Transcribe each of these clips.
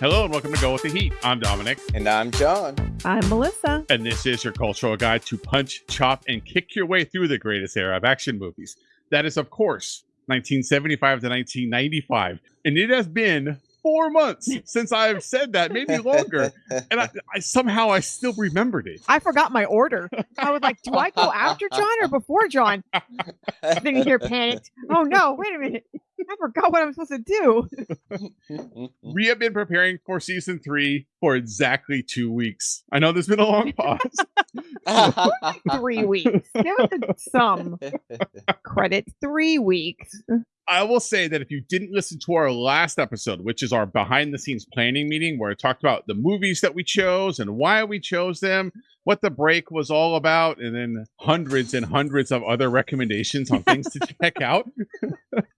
Hello and welcome to Go with the Heat. I'm Dominic, And I'm John. I'm Melissa. and this is your cultural guide to punch, chop, and kick your way through the greatest era of action movies. That is, of course, 1975 to 1995. And it has been four months since I've said that, maybe longer. And I, I somehow I still remembered it. I forgot my order. I was like, do I go after John or before John? Then you hear panicked. Oh no, wait a minute. I forgot what I'm supposed to do. We have been preparing for season three for exactly two weeks. I know there's been a long pause. Three weeks. Give it some credit. Three weeks. I will say that if you didn't listen to our last episode, which is our behind the scenes planning meeting, where I talked about the movies that we chose and why we chose them, what the break was all about, and then hundreds and hundreds of other recommendations on things to check out,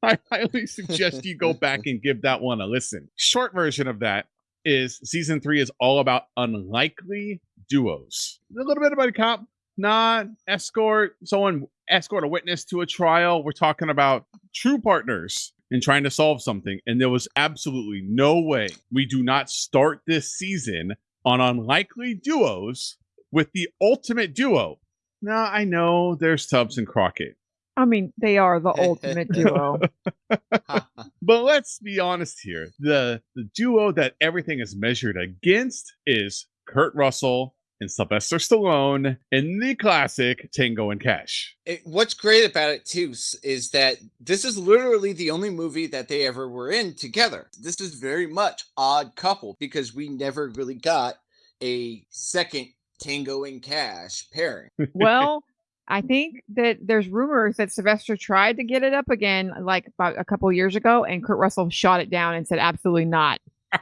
I highly suggest you go back and give that one a listen. Short version of that is season three is all about unlikely duos. A little bit about a cop, not escort, someone escort a witness to a trial. We're talking about true partners in trying to solve something. And there was absolutely no way we do not start this season on unlikely duos with the ultimate duo. Now, I know there's Tubbs and Crockett, I mean, they are the ultimate duo. but let's be honest here. The, the duo that everything is measured against is Kurt Russell and Sylvester Stallone in the classic Tango and Cash. It- what's great about it too is that this is literally the only movie that they ever were in together. This is very much odd couple because we never really got a second Tango and Cash pairing. well, I think that there's rumors that Sylvester tried to get it up again like about a couple years ago, and Kurt Russell shot it down and said absolutely not.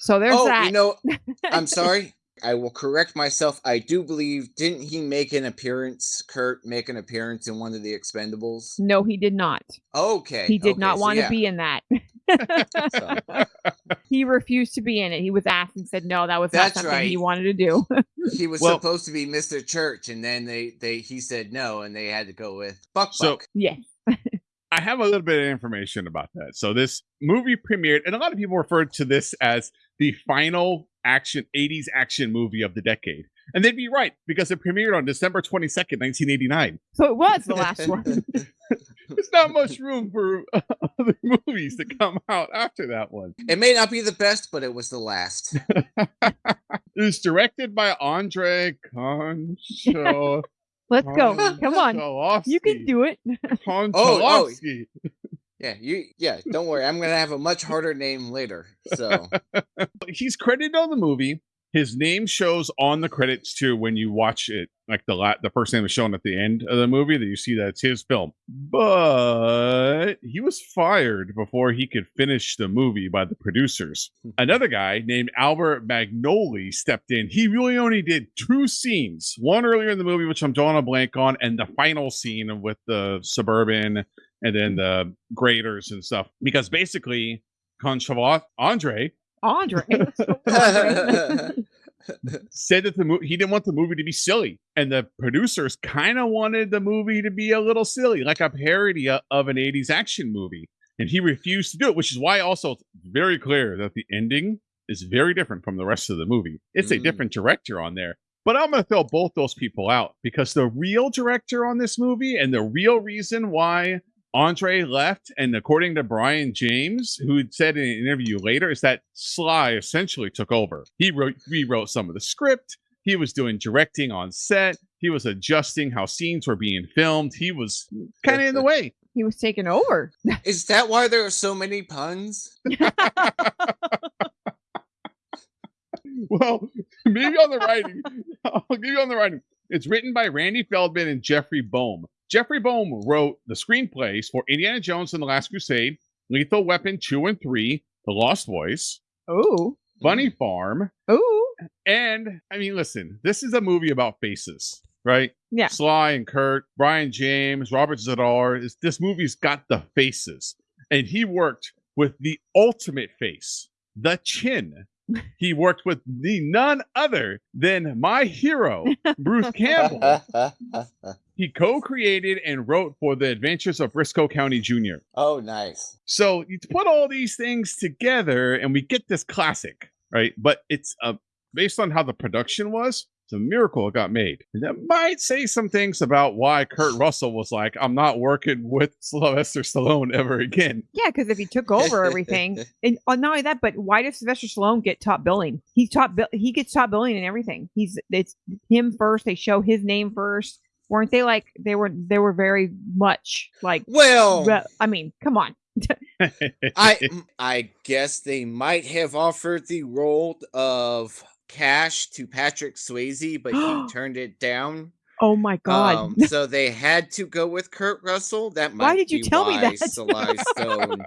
So there's oh, that. you know, I'm sorry. I will correct myself. I do believe didn't he make an appearance? Kurt make an appearance in one of the Expendables? no, he did not. Okay, He did okay, not so want to be in that. So- he refused to be in it. He was asked and said no, that was That's not something he wanted to do. he was Well- supposed to be Mr. Church, and then they they he said no, and they had to go with Buck So- Buck. yes. I have a little bit of information about that. So this movie premiered, and a lot of people referred to this as the final action 80s action movie of the decade. And they'd be right because it premiered on December 22nd, 1989. So it was the last one. There's not much room for other movies to come out after that one. It may not be the best, but it was the last. It was directed by Andre Concho. Let's go. Come on. You can do it. Oh, oh. Konchalovsky. Yeah, you yeah. Don't worry, I'm gonna have a much harder name later. So he's credited on the movie. His name shows on the credits too when you watch it. Like the la- the first name is shown at the end of the movie that you see that it's his film. But he was fired before he could finish the movie by the producers. Hmm. Another guy named Albert Magnoli stepped in. He really only did two scenes. One earlier in the movie, which I'm drawing a blank on, and the final scene with the suburban and then hmm. the graders and stuff. Because basically, Conchavot Andre Andre. said that the movie he didn't want the movie to be silly, and the producers kind of wanted the movie to be a little silly, like a parody of an '80s action movie, and he refused to do it. Which is why also it's very clear that the ending is very different from the rest of the movie. It's a Mm. different director on there. But I'm going to throw both those people out because the real director on this movie and the real reason why Andre left, and according to Brion James, who said in an interview later, is that Sly essentially took over. He wrote, rewrote some of the script. He was doing directing on set. He was adjusting how scenes were being filmed. He was kind of in the way. he was taking over. is that why there are so many puns? Well, maybe on the writing. I'll give you on the writing. It's written by Randy Feldman and Jeffrey Boam. Jeffrey Boam wrote the screenplays for Indiana Jones and the Last Crusade, Lethal Weapon 2 and 3, The Lost Boys, Oh. Funny Farm, Oh. and I mean, listen, this is a movie about faces, right? Yeah. Sly and Kurt, Brion James, Robert Z'Dar. This, this movie's got the faces, and he worked with the ultimate face, the chin. He worked with the none other than my hero, Bruce Campbell. he co-created and wrote for the Adventures of Brisco County Jr. oh, nice. So you put all these things together, and we get this classic, right? But it's uh, based on how the production was. It's a miracle it got made. And that might say some things about why Kurt Russell was like, "I'm not working with Sylvester Stallone ever again." Yeah, because if he took over everything, and uh, not only that, but why does Sylvester Stallone get top billing? He's top bill. He gets top billing and everything. He's it's him first. They show his name first. Weren't they like they were? They were very much like. Well, re- I mean, come on. I I guess they might have offered the role of Cash to Patrick Swayze, but he turned it down. Oh my god. Um, so they had to go with Kurt Russell. That might Why did you be tell me why that? Sly Stone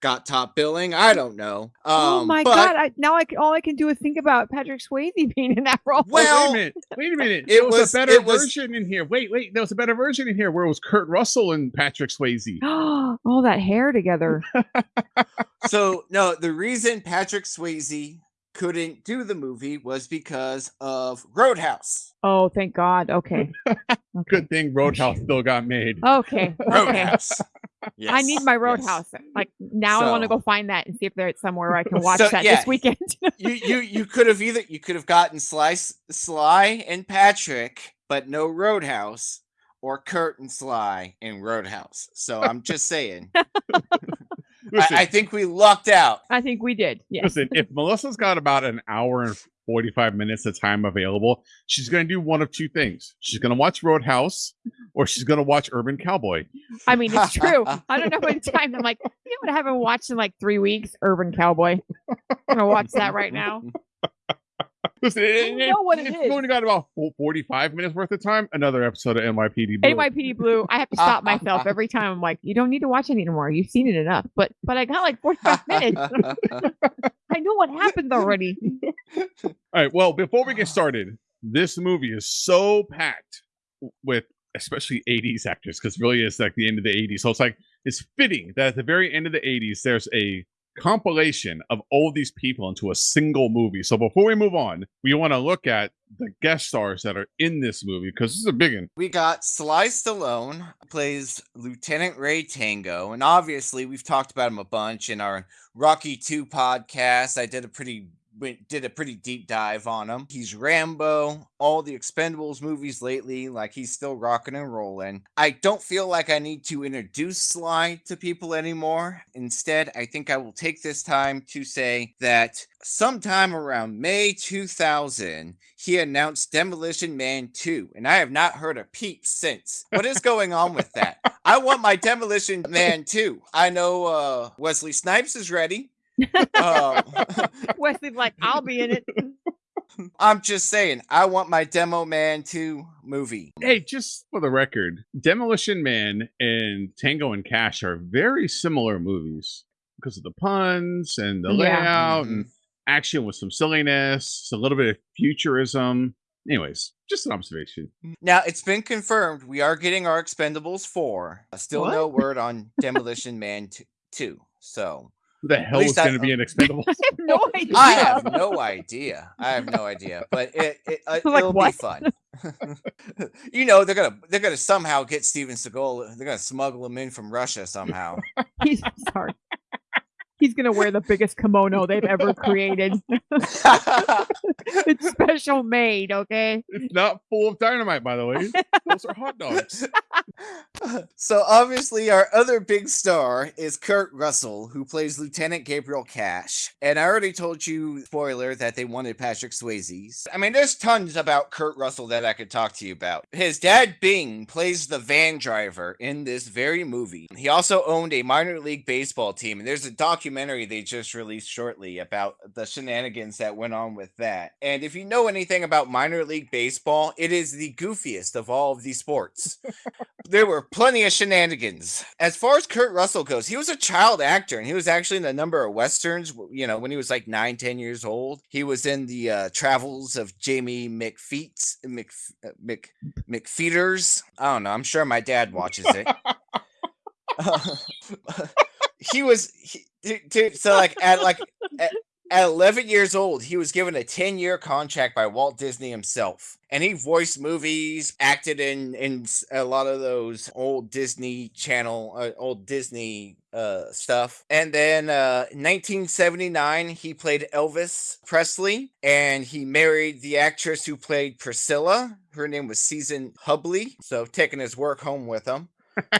got top billing. I don't know. Um, oh my but god! I, now I all I can do is think about Patrick Swayze being in that role. Well, wait a minute. Wait a minute. it was, was- a better was- version in here. Wait, wait. There was a better version in here where it was Kurt Russell and Patrick Swayze. all that hair together. so no, the reason Patrick Swayze couldn't do the movie was because of Roadhouse. Oh, thank God. Okay. Good thing Roadhouse still got made. Okay. Roadhouse. I need Yes, my yes. Roadhouse. Like now, I want to go find that and see if there's somewhere where I can watch So, that yeah. this weekend. you you you could have either you could have gotten Sly Sly and Patrick, but no Roadhouse, or Kurt and Sly in Roadhouse. So I'm just saying. I, Listen, I think we lucked out. I think we did. Yes. listen, if Melissa's got about an hour and 45 minutes of time available, she's going to do one of two things. She's going to watch Roadhouse or she's going to watch Urban Cowboy. I mean, it's true. I don't know what time. I'm like, you know what? I haven't watched in like three weeks. Urban Cowboy. I'm gonna watch that right now. Listen, don't know what it if is. you've only got about 45 minutes worth of time, another episode of NYPD Blue. NYPD Blue. I have to stop myself every time. I'm like, you don't need to watch it anymore. You've seen it enough. But but I got like 45 minutes. I know what happened already. All right. Well, before we get started, this movie is so packed with especially 80s actors because really it's like the end of the 80s. So it's like it's fitting that at the very end of the 80s, there's a compilation of all these people into a single movie. So before we move on, we want to look at the guest stars that are in this movie because this is a big one. we got Sly Stallone plays Lieutenant Ray Tango, and obviously we've talked about him a bunch in our Rocky Two podcast. I did a pretty went, did a pretty deep dive on him. He's Rambo, all the Expendables movies lately, like he's still rocking and rolling. I don't feel like I need to introduce Sly to people anymore. Instead, I think I will take this time to say that sometime around May 2000, he announced Demolition Man 2, and I have not heard a peep since. What is going on with that? I want my Demolition Man 2. I know uh, Wesley Snipes is ready. Um, Wesley's like, I'll be in it. I'm just saying, I want my Demo Man 2 movie. Hey, just for the record, Demolition Man and Tango and Cash are very similar movies because of the puns and the Yeah. layout and action with some silliness, a little bit of futurism. Anyways, just an observation. Now, it's been confirmed we are getting our Expendables 4. Uh, Still no word on Demolition Man 2. So, Who the hell least is going to be an Expendable? I have no idea. I have no idea. I have no idea, but it, it uh, Like it'll what? be fun. you know, they're gonna they're gonna somehow get Steven Seagal. They're gonna smuggle him in from Russia somehow. He's sorry. He's gonna wear the biggest kimono they've ever created. it's special made, okay? it's not full of dynamite, by the way. Those are hot dogs. So obviously, our other big star is Kurt Russell, who plays Lieutenant Gabriel Cash. And I already told you, spoiler, that they wanted Patrick Swayze. I mean, there's tons about Kurt Russell that I could talk to you about. His dad, Bing, plays the van driver in this very movie. He also owned a minor league baseball team, and there's a documentary they just released shortly about the shenanigans that went on with that. And if you know anything about minor league baseball, it is the goofiest of all of these sports there were plenty of shenanigans. As far as Kurt Russell goes, he was a child actor and he was actually in a number of westerns. You know, when he was like nine, ten years old, he was in the uh, travels of Jamie McFeets, Mc, uh, Mc, McPheeters. I don't know. I'm sure my dad watches it. he was, he, dude, dude, so like at like at, At 11 years old, he was given a 10 year contract by Walt Disney himself. And he voiced movies, acted in, in a lot of those old Disney Channel, uh, old Disney uh, stuff. And then uh, 1979, he played Elvis Presley and he married the actress who played Priscilla. Her name was Susan Hubley. So taking his work home with him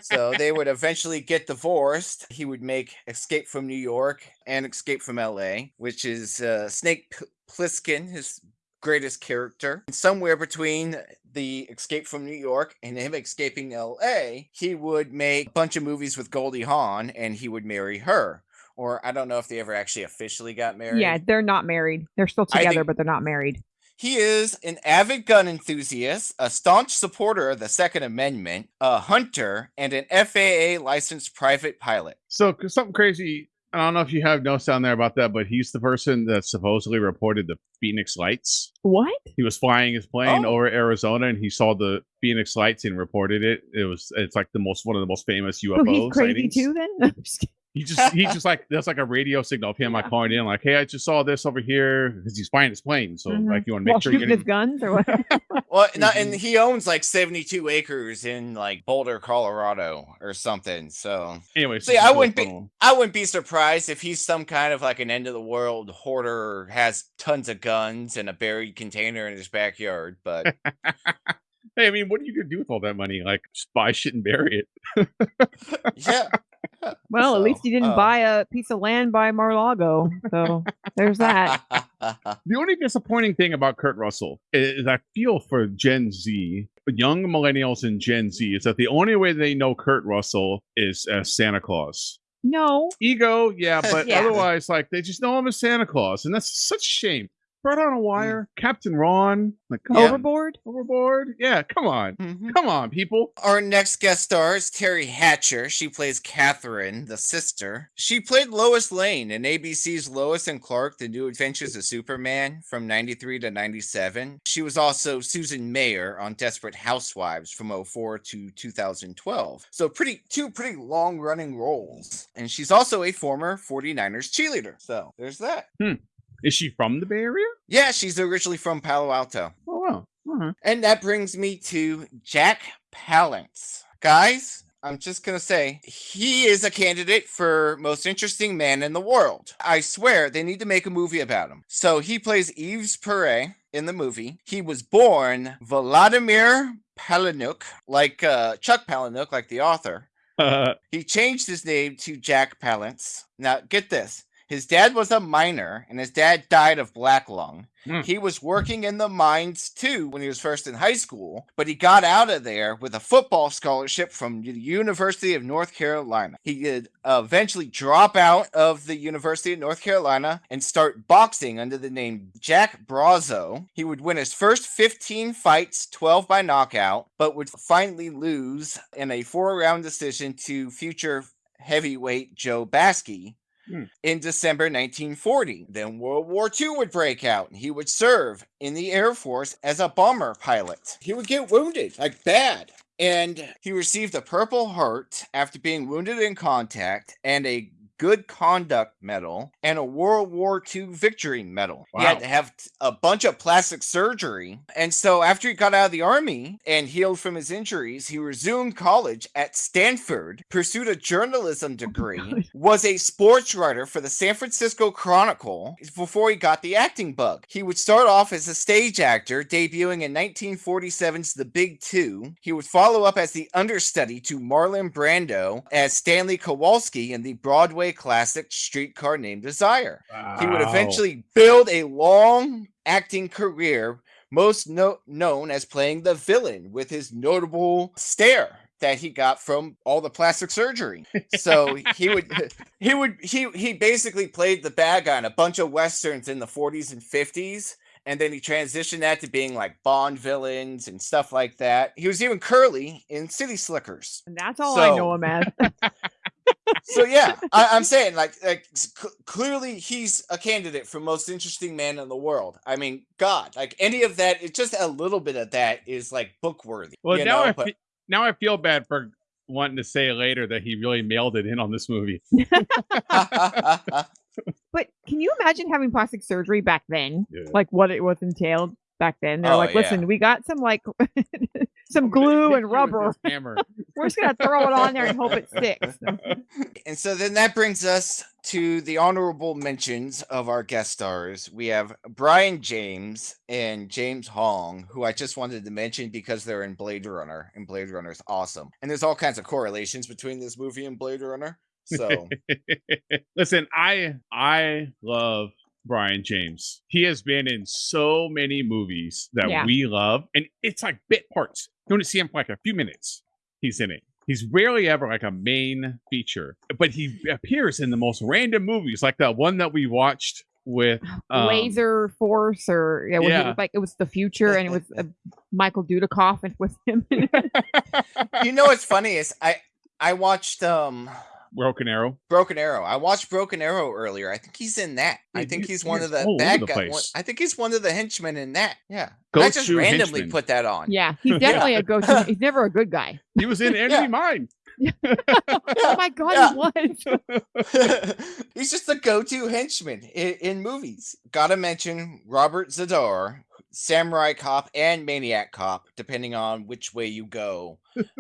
so they would eventually get divorced. He would make Escape from New York and Escape from LA, which is uh, Snake P- Plissken, his greatest character. Somewhere between the Escape from New York and him escaping LA, he would make a bunch of movies with Goldie Hawn and he would marry her. Or I don't know if they ever actually officially got married. Yeah, they're not married. They're still together, but they're not married. He is an avid gun enthusiast, a staunch supporter of the Second Amendment, a hunter, and an FAA licensed private pilot. So something crazy. I don't know if you have notes down there about that, but he's the person that supposedly reported the Phoenix lights. What? He was flying his plane Oh. over Arizona and he saw the Phoenix lights and reported it. It was it's like the most one of the most famous UFOs. Oh, he's crazy sightings. too. Then I'm just kidding. He just he just like that's like a radio signal of him like calling in like, hey, I just saw this over here because he's flying his plane. So Mhm. like you want to make While sure you shooting get his guns or what? Well, not, and Mhm. he owns like 72 acres in like Boulder, Colorado or something. So anyways. See, I wouldn't be I wouldn't be surprised if he's some kind of like an end of the world hoarder has tons of guns and a buried container in his backyard. But Hey, I mean, what are you gonna do with all that money? Like just buy shit and bury it. yeah. Well, So, at least he didn't uh, buy a piece of land by Mar-Lago. So there's that. The only disappointing thing about Kurt Russell is I feel for Gen Z, young millennials and Gen Z, is that the only way they know Kurt Russell is as Santa Claus. No, Ego, yeah, but Yeah. otherwise, like they just know him as Santa Claus, and that's such a shame. Brought on a wire, Captain Ron, like come Yeah. on, overboard. overboard. Yeah, come on, Mhm. come on, people. Our next guest star is Teri Hatcher. She plays Catherine, the sister. She played Lois Lane in ABC's Lois and Clark: The New Adventures of Superman from 93 to 97. She was also Susan Mayer on Desperate Housewives from 04 to 2012. So pretty two pretty long-running roles. And she's also a former 49ers cheerleader. So, there's that. Is she from the Bay Area? Yeah, she's originally from Palo Alto. Oh wow. Uh-huh. And that brings me to Jack Palance. Guys, I'm just going to say he is a candidate for most interesting man in the world. I swear they need to make a movie about him. So he plays Yves Perret in the movie. He was born Vladimir Palahniuk, like uh, Chuck Palahniuk, like the author. Uh, He changed his name to Jack Palance. Now, get this. His dad was a miner, and his dad died of black lung. Hmm. He was working in the mines too when he was first in high school, but he got out of there with a football scholarship from the University of North Carolina. He did eventually drop out of the University of North Carolina and start boxing under the name Jack Brazzo. He would win his first 15 fights, 12 by knockout, but would finally lose in a four round decision to future heavyweight Joe Baksi Hmm. in December 1940. Then World War II would break out and he would serve in the Air Force as a bomber pilot. He would get wounded, like bad. And he received a Purple Heart after being wounded in contact and a Good Conduct Medal and a World War II Victory Medal. He had to have a bunch of plastic surgery. And so after he got out of the army and healed from his injuries, he resumed college at Stanford, pursued a journalism oh degree, God. was a sports writer for the San Francisco Chronicle before he got the acting bug. He would start off as a stage actor, debuting in 1947's The Big Two. He would follow up as the understudy to Marlon Brando as Stanley Kowalski in the Broadway classic Streetcar Named Desire. He would eventually build a long acting career, most no- known as playing the villain with his notable stare that he got from all the plastic surgery. So he would he would he he basically played the bad guy in a bunch of westerns in the 40s and 50s. And then he transitioned that to being like Bond villains and stuff like that. He was even Curly in City Slickers. And that's all I know him as. So yeah, I, I'm saying like, like s- clearly he's a candidate for most interesting man in the world. I mean, God, like any of that, it's just a little bit of that is like book worthy. Well, you now know, I but- fe- now I feel bad for wanting to say later that he really mailed it in on this movie. But Can you imagine having plastic surgery back then? Yeah. Like what it was entailed back then? They're Oh, like, yeah. listen, we got some like some glue and rubber. Hammer. We're just gonna throw it on there and hope it sticks. And so then that brings us to the honorable mentions of our guest stars. We have Brion James and James Hong, who I just wanted to mention because they're in Blade Runner, and Blade Runner is awesome. And there's all kinds of correlations between this movie and Blade Runner. So Listen, I I love Brion James. He has been in so many movies that Yeah. we love, and it's like bit parts. You only see him for like a few minutes. He's in it. He's rarely ever like a main feature, but he appears in the most random movies, like the one that we watched with um, Laser Force, or yeah, was yeah. it like it was the future, and it was uh, Michael Dudikoff and with him. you know what's funny is I I watched um Broken Arrow. Broken Arrow. I watched Broken Arrow earlier. I think he's in that. I Dude, think he- he's one of the bad the guys. I think he's one of the henchmen in that. Yeah. And I just randomly henchman. put that on. yeah, he's definitely a go-to. He's never a good guy. He was in Enemy Yeah. Mine. Oh my god, Yeah. he was. He's just the go-to henchman in, in movies. Gotta mention Robert Z'Dar, Samurai Cop and Maniac Cop, depending on which way you go.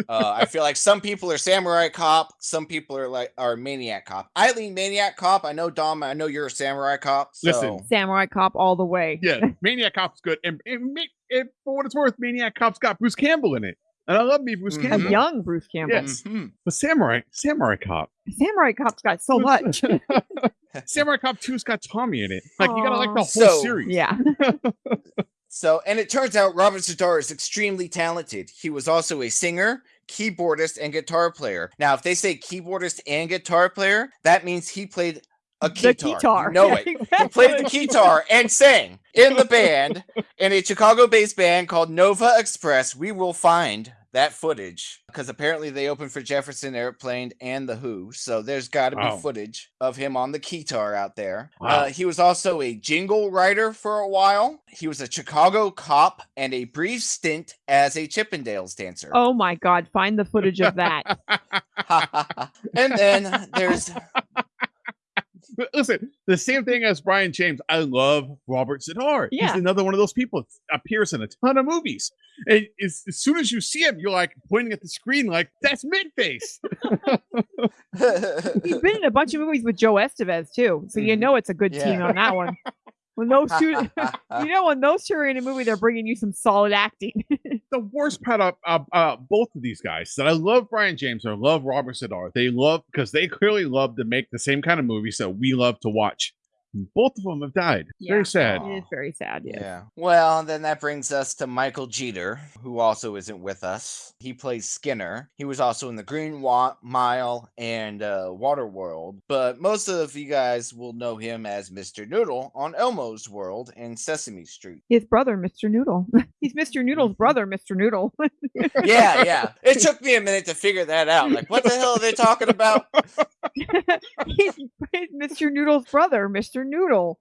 Uh, I feel like some people are Samurai Cop, some people are like are Maniac Cop. I lean Maniac Cop. I know Dom. I know you're a Samurai Cop. So. Listen, Samurai Cop all the way. Yeah, Maniac Cop's good, and, and, Ma- and for what it's worth, Maniac Cop's got Bruce Campbell in it, and I love me Bruce Mhm. A Campbell. young Bruce Campbell. Yes. Mhm. But Samurai, Samurai Cop, Samurai Cop's got so much. Samurai Cop 2's got Tommy in it. Like you gotta like the whole So- series. yeah. So, and it turns out Robert Z'Dar is extremely talented. He was also a singer, keyboardist, and guitar player. Now, if they say keyboardist and guitar player, that means he played a The guitar. guitar. You know Yeah, it. He played the guitar and sang in the band in a Chicago-based band called Nova Express. We will find that footage because apparently they opened for Jefferson Airplane and the Who. So there's got to be Wow. footage of him on the guitar out there. Wow. Uh, he was also a jingle writer for a while. He was a Chicago cop and a brief stint as a Chippendales dancer. Oh my god, find the footage of that. and then there's But Listen, the same thing as Brion James. I love Robert Z'Dar. Yeah. He's another one of those people that appears in a ton of movies. And as, as soon as you see him, you're like pointing at the screen, like that's Midface. He's been in a bunch of movies with Joe Estevez too, so you Mhm. know it's a good team on that one. When those two, you know, when those two are in a movie, they're bringing you some solid acting. the worst part of uh, uh, both of these guys is that I love Brion James or love Robert Z'Dar. They love because they clearly love to make the same kind of movies that we love to watch. And both of them have died. Yeah. Very sad. It is very sad. Yes. Yeah. Well, then that brings us to Michael Jeter, who also isn't with us. He plays Skinner. He was also in the Green Wa- Mile and uh, Waterworld, but most of you guys will know him as Mr. Noodle on Elmo's World and Sesame Street. His brother, Mr. Noodle. He's Mr. Noodle's Mhm. brother, Mr. Noodle. Yeah, yeah. It took me a minute to figure that out. Like, what the hell are they talking about? he's, Mr. Noodle's brother, Mr. Noodle.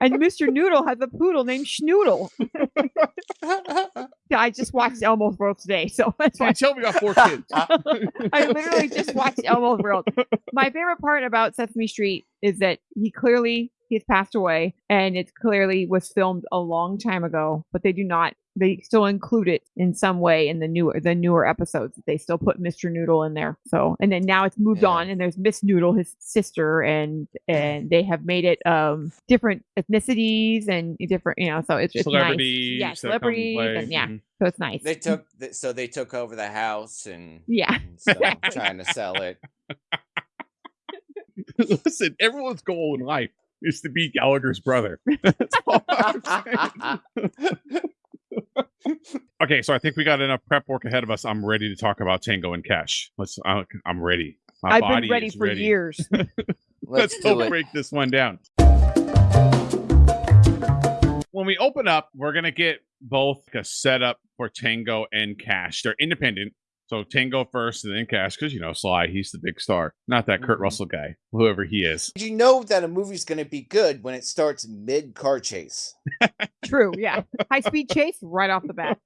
and Mr. Noodle has a poodle named Schnoodle. I just watched Elmo's World today, so that's why tell we got four kids. I literally just watched Elmo's World. My favorite part about Sesame Street is that he clearly he's passed away, and it clearly was filmed a long time ago, but they do not. They still include it in some way in the newer the newer episodes. They still put Mr. Noodle in there. So and then now it's moved Yeah. on, and there's Miss Noodle, his sister, and and they have made it um different ethnicities and different you know. So it's it's Celebrities. nice. Yeah, celebrities, and yeah, Mhm. so it's nice. they took, th- so they took over the house and, yeah. and so trying to sell it. Listen, everyone's goal in life is to be Gallagher's brother. That's all I'm saying. okay, so I think we got enough prep work ahead of us. I'm ready to talk about Tango and Cash. Let's. I'm ready. My I've been ready for years. Let's Let's do break this one down. When we open up, we're gonna get both a setup for Tango and Cash. They're independent. So Tango first and then Cash, because you know Sly, he's the big star, not that Kurt Mhm. Russell guy, whoever he is. You know that a movie's going to be good when it starts mid car chase. True. Yeah. High speed chase right off the bat.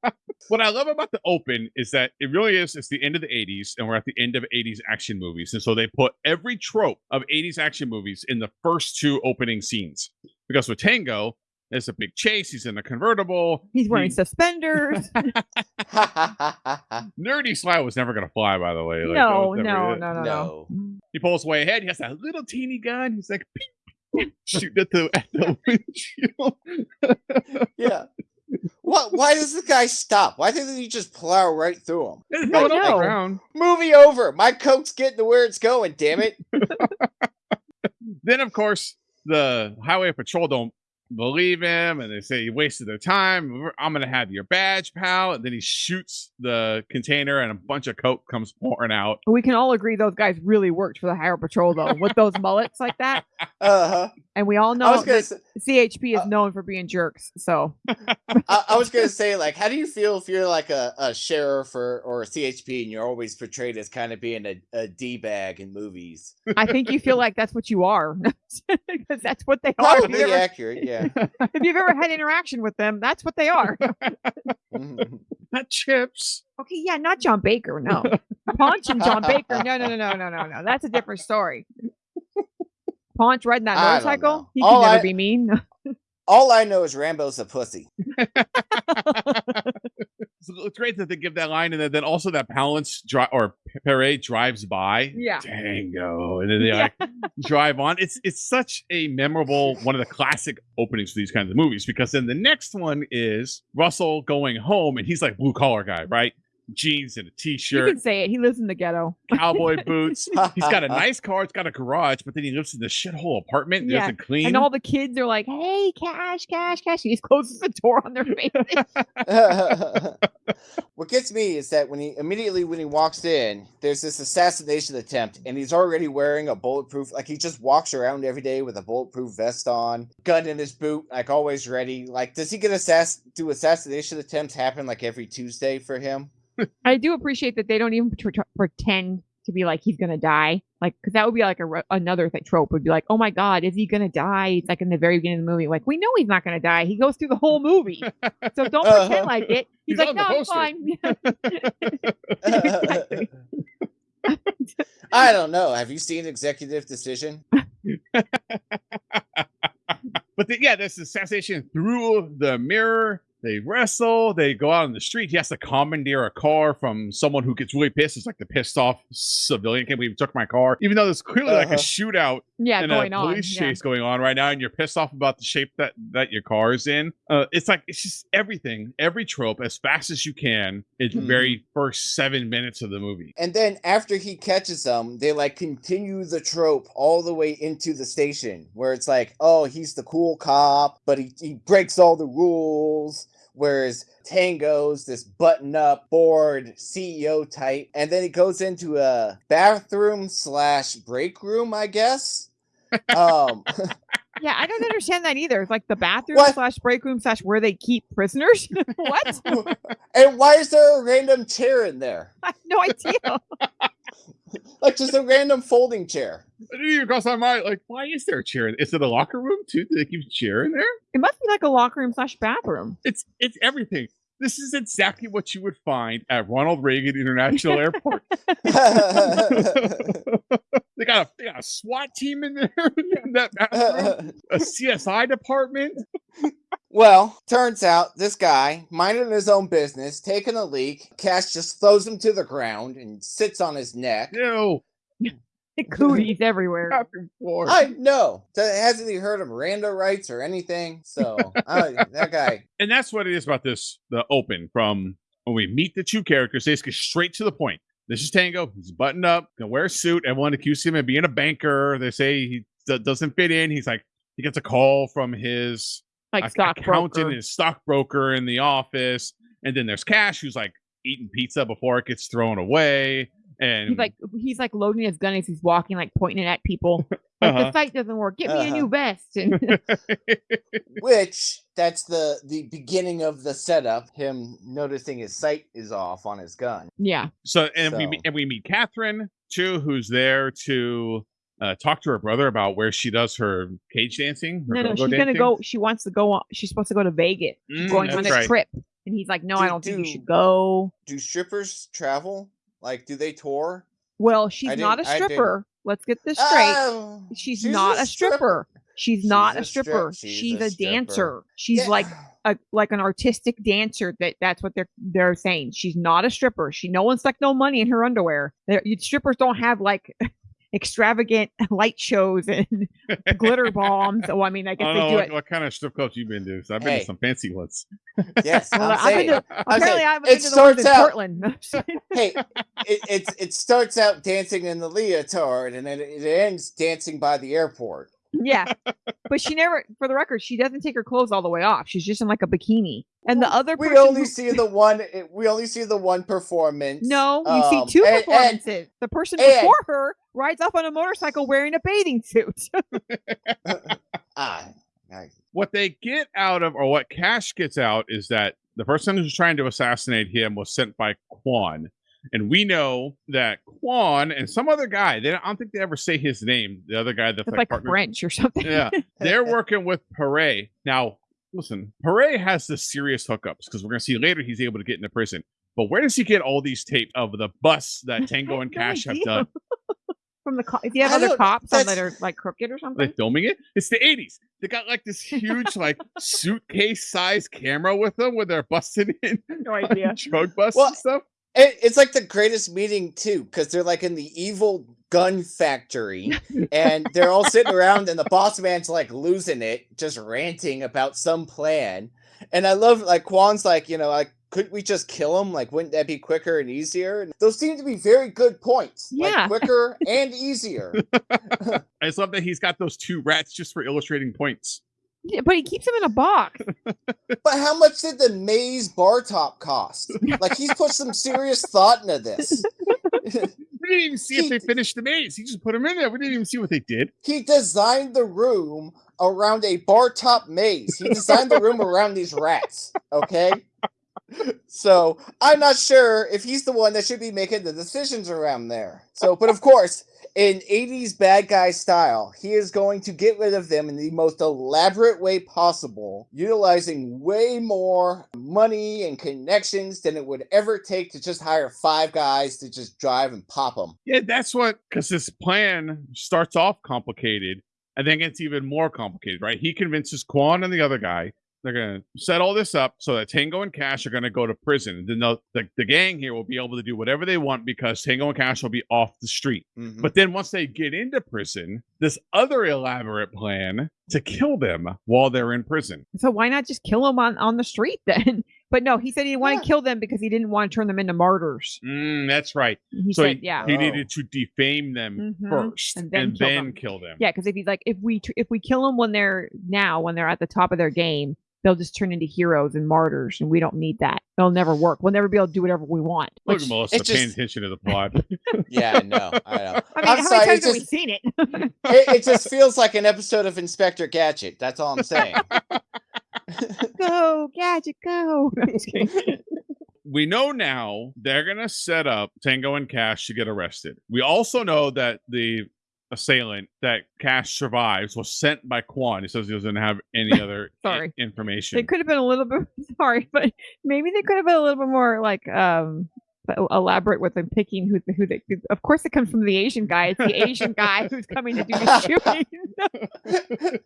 What I love about the open is that it really is. It's the end of the '80s, and we're at the end of '80s action movies, and so they put every trope of '80s action movies in the first two opening scenes. Because with Tango, there's a big chase. He's in a convertible. He's wearing He- suspenders. Nerdy Sly was never gonna fly, by the way. Like, no, never no, no, no, no. no. He pulls way ahead. He has that little teeny gun. He's like pew, shooting at the at the windshield. Yeah. What? Why does the guy stop? Why doesn't he just plow right through him? It's I going on the Movie over. My coke's getting to where it's going. Damn it. Then, of course, the highway patrol don't believe him, and they say he wasted their time. I'm gonna have your badge, pal. And then he shoots the container, and a bunch of coke comes pouring out. We can all agree those guys really worked for the Higher Patrol though, with those mullets like that. Uh huh. And we all know that Say, CHP is uh, known for being jerks. So I, I was gonna say, like, how do you feel if you're like a, a sheriff or, or a CHP and you're always portrayed as kind of being a, a d bag in movies? I think you feel like that's what you are, because that's what they are. If Probably you've, accurate. Yeah. if you've ever had interaction with them, that's what they are. Mm-hmm. Not CHiPs. Okay, yeah, not Jon Baker, no. Ponch and Jon Baker, no, no, no, no, no, no, no. That's a different story. Ponch riding that I don't motorcycle, know. he All can never I- be mean. All I know is Rambo's a pussy. So it's great that they give that line, and then, then also that Palance dri- or Parade drives by. Yeah. Tango, and then they Yeah. like drive on. It's it's such a memorable one of the classic openings for these kinds of movies because then the next one is Russell going home, and he's like blue collar guy, right? Jeans and a You t-shirt, can say it. He lives in the ghetto. cowboy boots. He's got a nice car. It's got a garage, but then he lives in the shithole apartment. that Yeah, doesn't clean. And all the kids are like, hey, cash, cash, cash. He just closes the door on their face. what gets me is that when he immediately when he walks in, there's this assassination attempt, and he's already wearing a bulletproof. Like he just walks around every day with a bulletproof vest on, gun in his boot, like always ready. Like, does he get assass? Do assassination attempts happen like every Tuesday for him? I do appreciate that they don't even tr- tr- pretend to be like he's gonna die. Like, because that would be like a re- another th- trope would be like, oh my god, is he gonna die? It's like in the very beginning of the movie, like we know he's not gonna die. He goes through the whole movie, so don't Uh-huh. pretend like it. He's, He's like, no, I'm fine. Exactly. I don't know. Have you seen Executive Decision? But the, yeah, this assassination through the mirror. They wrestle. They go out on the street. He has to commandeer a car from someone who gets really pissed. It's like the pissed off civilian. Can't believe you took my car. Even though there's clearly like Uh-huh. a shootout yeah, and going a on. police yeah. chase going on right now, and you're pissed off about the shape that that your car is in. Uh, it's like it's just everything, every trope as fast as you can in the very first seven minutes of the movie. And then after he catches them, they like continue the trope all the way into the station where it's like, oh, he's the cool cop, but he, he breaks all the rules. Whereas Tango's this button up, bored CEO type. And then he goes into a bathroom slash break room, I guess. Um, Yeah, I don't understand that either. It's like the bathroom What? slash break room slash where they keep prisoners. what? and why is there a random chair in there? I have no idea. Like just a random folding chair. It didn't even cross my mind. Like, why is there a chair? in- Is it a locker room too? Do they keep a chair in there? It must be like a locker room slash bathroom. It's it's everything. This is exactly what you would find at Ronald Reagan International Airport. they got a they got a SWAT team in there in that bathroom, a CSI department. Well, turns out this guy, minding his own business, taking a leak, Cash just throws him to the ground and sits on his neck. Ew, Cooties everywhere. I know. Hasn't he heard of Miranda rights or anything? So I, that guy. and that's what it is about this the open from when we meet the two characters they just get straight to the point this is tango he's buttoned up gonna wear a suit everyone accuses him of being a banker they say he d- doesn't fit in he's like he gets a call from his Like ac- stockbroker. accountant and his stockbroker in the office and then there's cash who's like eating pizza before it gets thrown away and He's like he's like loading his gun as he's walking, like pointing it at people. Like Uh-huh. the site doesn't work. Get me a Uh-huh. new vest. And Which that's the the beginning of the setup. Him noticing his sight is off on his gun. yeah, So and we So- and we meet Catherine too, who's there to uh, talk to her brother about where she does her cage dancing. her no, no, go-go she's gonna go. She wants to go on. She's supposed to go to Vegas. Mm, going on a right. trip, and he's like, "No, I Do- don't think you do- should go." Do strippers travel? Like, do they tour? Well, she's I not a didn't- I didn't- stripper. Let's get this straight. Oh, she's, not a stripper. She's, not a She's a strip- stripper. she's She's, a a, stripper. dancer. She's Yeah. like a like an artistic dancer. That that's what they're they're saying. She's not a stripper. She no one stuck no money in her underwear. They're, you- strippers don't have like extravagant light shows and glitter bombs. Oh, I mean, I I guess don't they know do what, it. what kind of strip clubs you've been to. 'cause I've been Hey. to some fancy ones. Yes, Well, I'm I've been to, I'm apparently, I've it been to the ones in starts out- Portland. hey, it, it it starts out dancing in the leotard, and then it ends dancing by the airport. Yeah. But she never, for the record, she doesn't take her clothes all the way off. She's just in like a bikini. And the other We person only who- see the one. We only see the one performance. no, you um, see two and- and- performances. the person and- before her rides up on a motorcycle wearing a bathing suit. ah, I- What they get out of, or what Cash gets out, is that the person who's trying to assassinate him was sent by Quan. And we know that Quan and some other guy, they, I don't think they ever say his name, the other guy that's It's like, like French or something. yeah, they're working with Perret. Now, listen, Perret has the serious hookups because we're going to see later he's able to get into prison. But where does he get all these tapes of the bus that Tango and No Cash have done? From the co- if you have I other cops that are like crooked or something. filming it? It's the 80s. They got like this huge, like suitcase sized camera with them where they're busting in No idea. drug busts Well, and stuff. It, it's like the greatest meeting too, because they're like in the evil gun factory, and they're all sitting around, and the boss man's like losing it, just ranting about some plan. And I love like Quan's like, you know, like, couldn't we just kill him? Like, wouldn't that be quicker and easier? And those seem to be very good points. like, Yeah. quicker and easier. I just love that he's got those two rats just for illustrating points. Yeah, but he keeps them in a box. But how much did the maze bar top cost? Like, he's put some serious thought into this. We didn't even see if they finished the maze. He just put them in there. We didn't even see what they did. he designed the room around a bar top maze. He designed the room around these rats. Okay. So I'm not sure if he's the one that should be making the decisions around there. So, but of course, in 80s bad guy style, he is going to get rid of them in the most elaborate way possible, utilizing way more money and connections than it would ever take to just hire five guys to just drive and pop them. Yeah, that's what, because this plan starts off complicated and then gets even more complicated, right? He convinces Quan and the other guy they're going to set all this up so that Tango and Cash are going to go to prison. And then the, the, the gang here will be able to do whatever they want because Tango and Cash will be off the street. Mhm. But then once they get into prison, this other elaborate plan to kill them while they're in prison. So why not just kill them on, on the street then? But no, he said he didn't want Yeah. to kill them because he didn't want to turn them into martyrs. Mm, that's right. He So said, yeah. He Oh. needed to defame them Mhm. first and And then, then kill, kill them. them. Yeah, because if he's like, if we if we kill them when they're now when they're at the top of their game, they'll just turn into heroes and martyrs, and we don't need that. It'll never work. We'll never be able to do whatever we want. Look which- at Melissa It paying just- attention to the plot. Yeah, no, I know. I mean, I'm how sorry, many it times have we seen it? it, it just feels like an episode of Inspector Gadget. That's all I'm saying. go gadget, go! we know now they're gonna set up Tango and Cash to get arrested. We also know that the assailant that Cash survives was sent by Quan. He says he doesn't have any other i- Sorry. information. They could have been a little bit sorry, but maybe they could have been a little bit more like um elaborate with them picking who who they. Of course, it comes from the Asian guy. It's the Asian guy who's coming to do the shooting.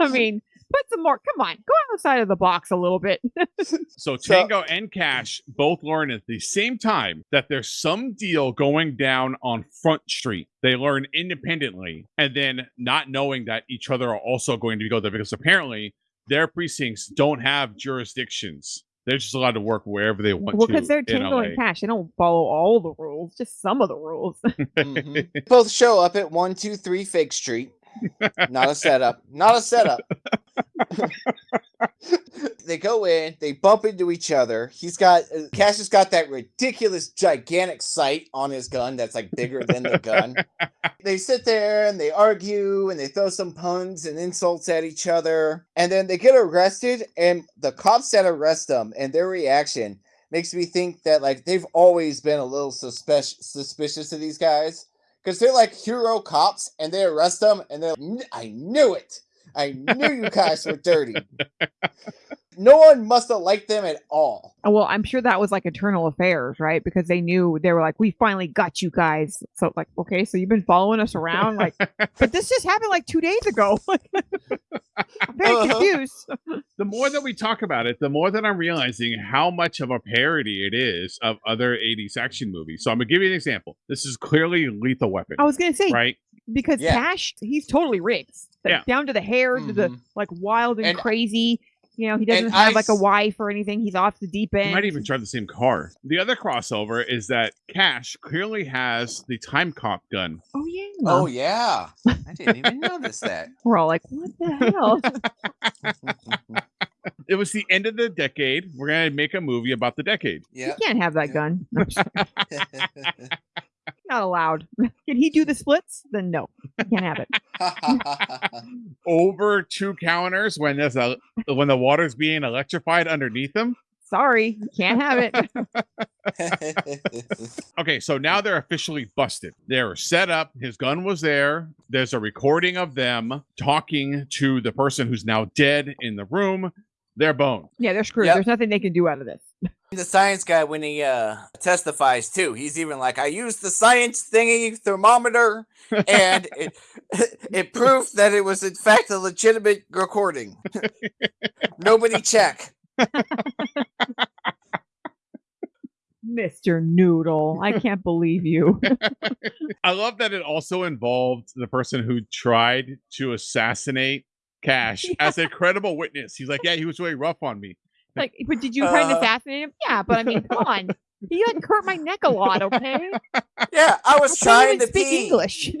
I mean, put some more. Come on, go outside of the box a little bit. So So- Tango and Cash both learn at the same time that there's some deal going down on Front Street. They learn independently, and then not knowing that each other are also going to go there because apparently their precincts don't have jurisdictions. They're just allowed to work wherever they want well, to. because they're Tango and Cash. They don't follow all the rules, just some of the rules. Mhm. Both show up at one, two, three Fake Street. Not a setup. Not a setup. they go in, they bump into each other. He's got uh, Cash has got that ridiculous gigantic sight on his gun that's like bigger than the gun. they sit there and they argue and they throw some puns and insults at each other. And then they get arrested and the cops that arrest them and their reaction makes me think that like they've always been a little suspicious suspicious of these guys because they're like hero cops and they arrest them and they're like, I knew it. I knew you guys were dirty. No one must have liked them at all. Oh, Well, I'm sure that was like internal affairs, right? Because they knew they were like, we finally got you guys. So, like, okay, so you've been following us around, like, but this just happened like two days ago. I'm very Uh-huh. confused. the more that we talk about it, the more that I'm realizing how much of a parody it is of other 80s action movies. So I'm gonna give you an example. This is clearly Lethal Weapon, I was gonna say right? because Yeah. Cash, he's totally rigged, Yeah. down to the hair, to the Mhm. like wild and, And- crazy. You know, he doesn't and have I like a wife or anything. He's off the deep end. He might even drive the same car. The other crossover is that Cash clearly has the time cop gun. Oh yeah. Oh yeah, I didn't even notice that. We're all like, what the hell? It was the end of the decade. We're gonna make a movie about the decade. Yeah. you can't have that Yeah. gun. No, I'm just kidding. Not allowed. Can he do the splits? Then no, you can't have it. Over two counters when there's a when the water's being electrified underneath them. Sorry, can't have it. Okay, so now they're officially busted. They're set up. His gun was there. There's a recording of them talking to the person who's now dead in the room. They're boned. Yeah, they're screwed. Yep. There's nothing they can do out of this. the science guy when he uh testifies too he's even like i used the science thingy thermometer and it it proved that it was in fact a legitimate recording nobody check Mr. Noodle, I can't believe you. I love that it also involved the person who tried to assassinate Cash as a credible witness. He's like, yeah, he was really rough on me. Like, but did you try and Uh. assassinate him? Yeah, but I mean, come on. He like hurt my neck a lot, okay? yeah i was I trying to speak pee English.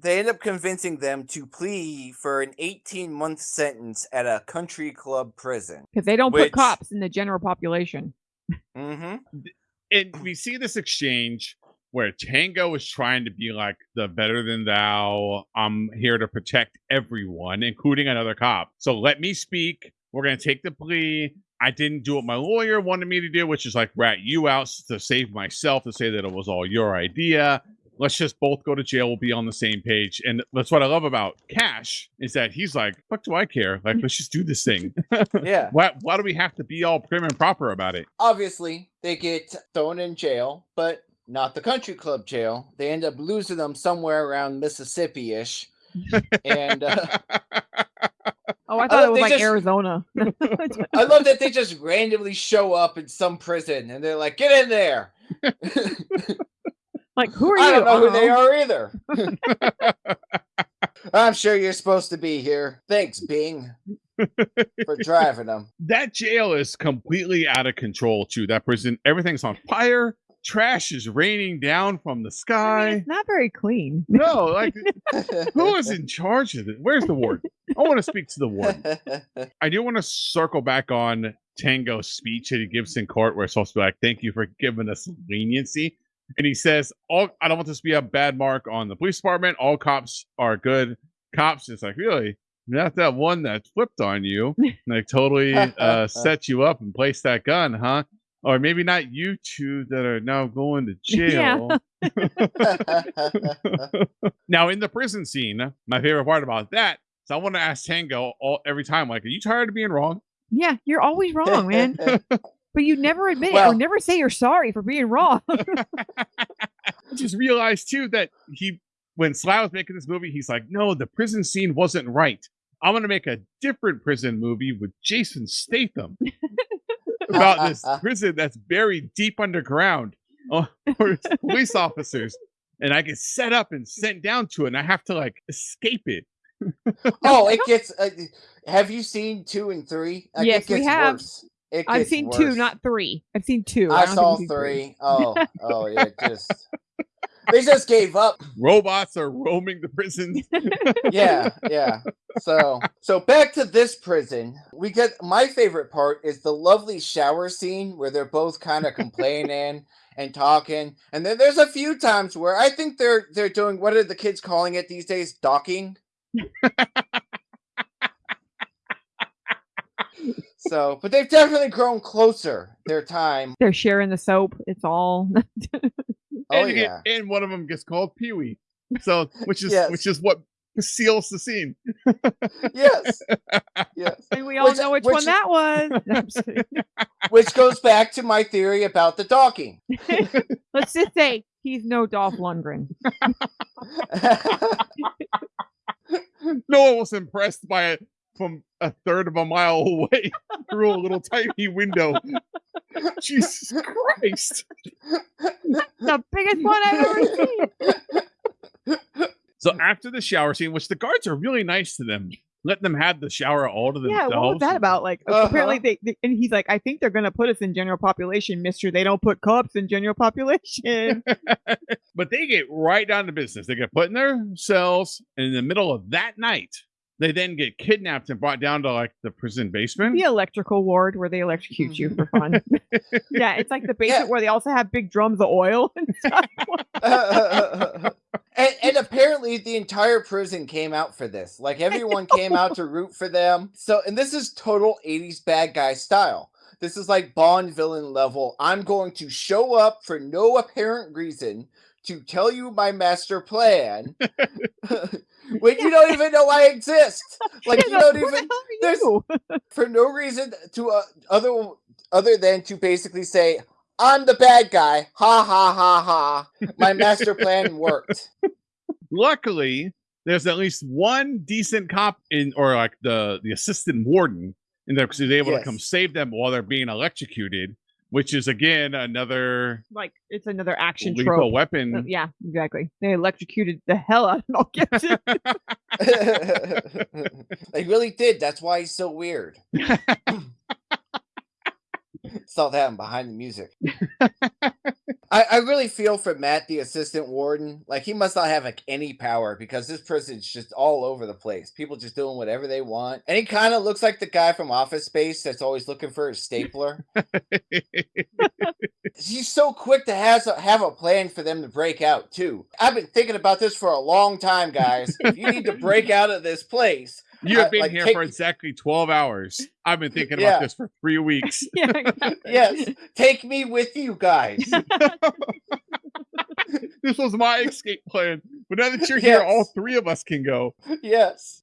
they end up convincing them to plea for an 18 month sentence at a country club prison Because they don't put cops in the general population. mm-hmm. And we see this exchange where Tango is trying to be like the better than thou. I'm here to protect everyone, including another cop. So let me speak. We're gonna take the plea. I didn't do what my lawyer wanted me to do, which is like rat you out to save myself, to say that it was all your idea. Let's just both go to jail. We'll be on the same page. And that's what I love about Cash is that he's like, fuck do I care? Like, let's just do this thing. yeah why, why do we have to be all prim and proper about it? obviously they get thrown in jail, but not the country club jail. They end up losing them somewhere around Mississippi ish. and uh, Oh, I I thought it love was like just- Arizona. I love that they just randomly show up in some prison and they're like, get in there. like, who are you? I don't know who they are either. I'm sure you're supposed to be here. Thanks, Bing, for driving them. that jail is completely out of control too. That prison, everything's on fire. Trash is raining down from the I sky. mean, it's not very clean. no, like who is in charge of it? Where's the warden? I want to speak to the warden. I do want to circle back on Tango's speech at he gives in court, where it's supposed to be like, "Thank you for giving us leniency," and he says, "All I don't want this to be a bad mark on the police department. All cops are good cops." It's like really. Not that one that flipped on you, like totally uh, set you up and placed that gun, huh? Or maybe not you two that are now going to jail. Yeah. now in the prison scene, my favorite part about that is I want to ask Tango all every time, like, are you tired of being wrong? Yeah, you're always wrong, man. But you never admit it Well- or never say you're sorry for being wrong. I just realized too that he, when Sly was making this movie, he's like, no, the prison scene wasn't right. I'm gonna make a different prison movie with Jason Statham about this prison that's buried deep underground uh, for police officers, and I get set up and sent down to it, and I have to like escape it. oh, it gets. Uh, have you seen two and three? Like, Yes, it we have. Worse. It I've gets seen two, not three. I've seen two. I don't saw you've three. Oh, oh, yeah, just. they just gave up. Robots are roaming the prison. Yeah, yeah. So, so back to this prison. We get my favorite part is the lovely shower scene where they're both kind of complaining and talking, and then there's a few times where I think they're they're doing what are the kids calling it these days? Docking. so, but they've definitely grown closer. Their time. They're sharing the soap. It's all. Oh and, yeah. and one of them gets called Pee Wee. So, which is Yes. which is what seals the scene. Yes. Yes. and we all Which- know which, which- one that was. No, I'm just kidding. Which goes back to my theory about the docking. Let's just say he's no Dolph Lundgren. No one was impressed by it from a third of a mile away through a little tiny window. Jesus Christ. The biggest one I've ever seen. So after the shower scene, which the guards are really nice to them, let them have the shower all to themselves. Yeah, what was that about? Like, Uh-huh. apparently they, they, and he's like, I think they're gonna put us in general population, Mister. They don't put cops in general population. But they get right down to business. They get put in their cells, and in the middle of that night, they then get kidnapped and brought down to like the prison basement. the electrical ward where they electrocute you for fun. yeah, it's like the basement where they also have big drums of oil and stuff. and, and apparently the entire prison came out for this. Like everyone came out to root for them. So, and this is total 80s bad guy style. This is like Bond villain level. I'm going to show up for no apparent reason to tell you my master plan when you don't even know I exist. Like you don't who the even there's- you? for no reason to uh, other other than to basically say I'm the bad guy. Ha ha ha ha. My master plan worked. Luckily, there's at least one decent cop in, or like the the assistant warden in there because he's able to come save them while they're being electrocuted, which is again another Like it's another action lethal trope. weapon. Uh, yeah, exactly. They electrocuted the hell out of Mel Gibson. they really did. That's why he's so weird. Saw that behind the music. I, I really feel for Matt, the assistant warden. Like he must not have like any power because this prison's just all over the place. People just doing whatever they want. And he kind of looks like the guy from Office Space that's always looking for his stapler. He's so quick to have a, have a plan for them to break out too. I've been thinking about this for a long time, guys. If you need to break out of this place, You have Uh, been like, here take- for exactly 12 hours. I've been thinking Yeah. about this for three weeks. yeah, exactly. yes, take me with you guys. this was my escape plan. But now that you're here, all three of us can go. Yes.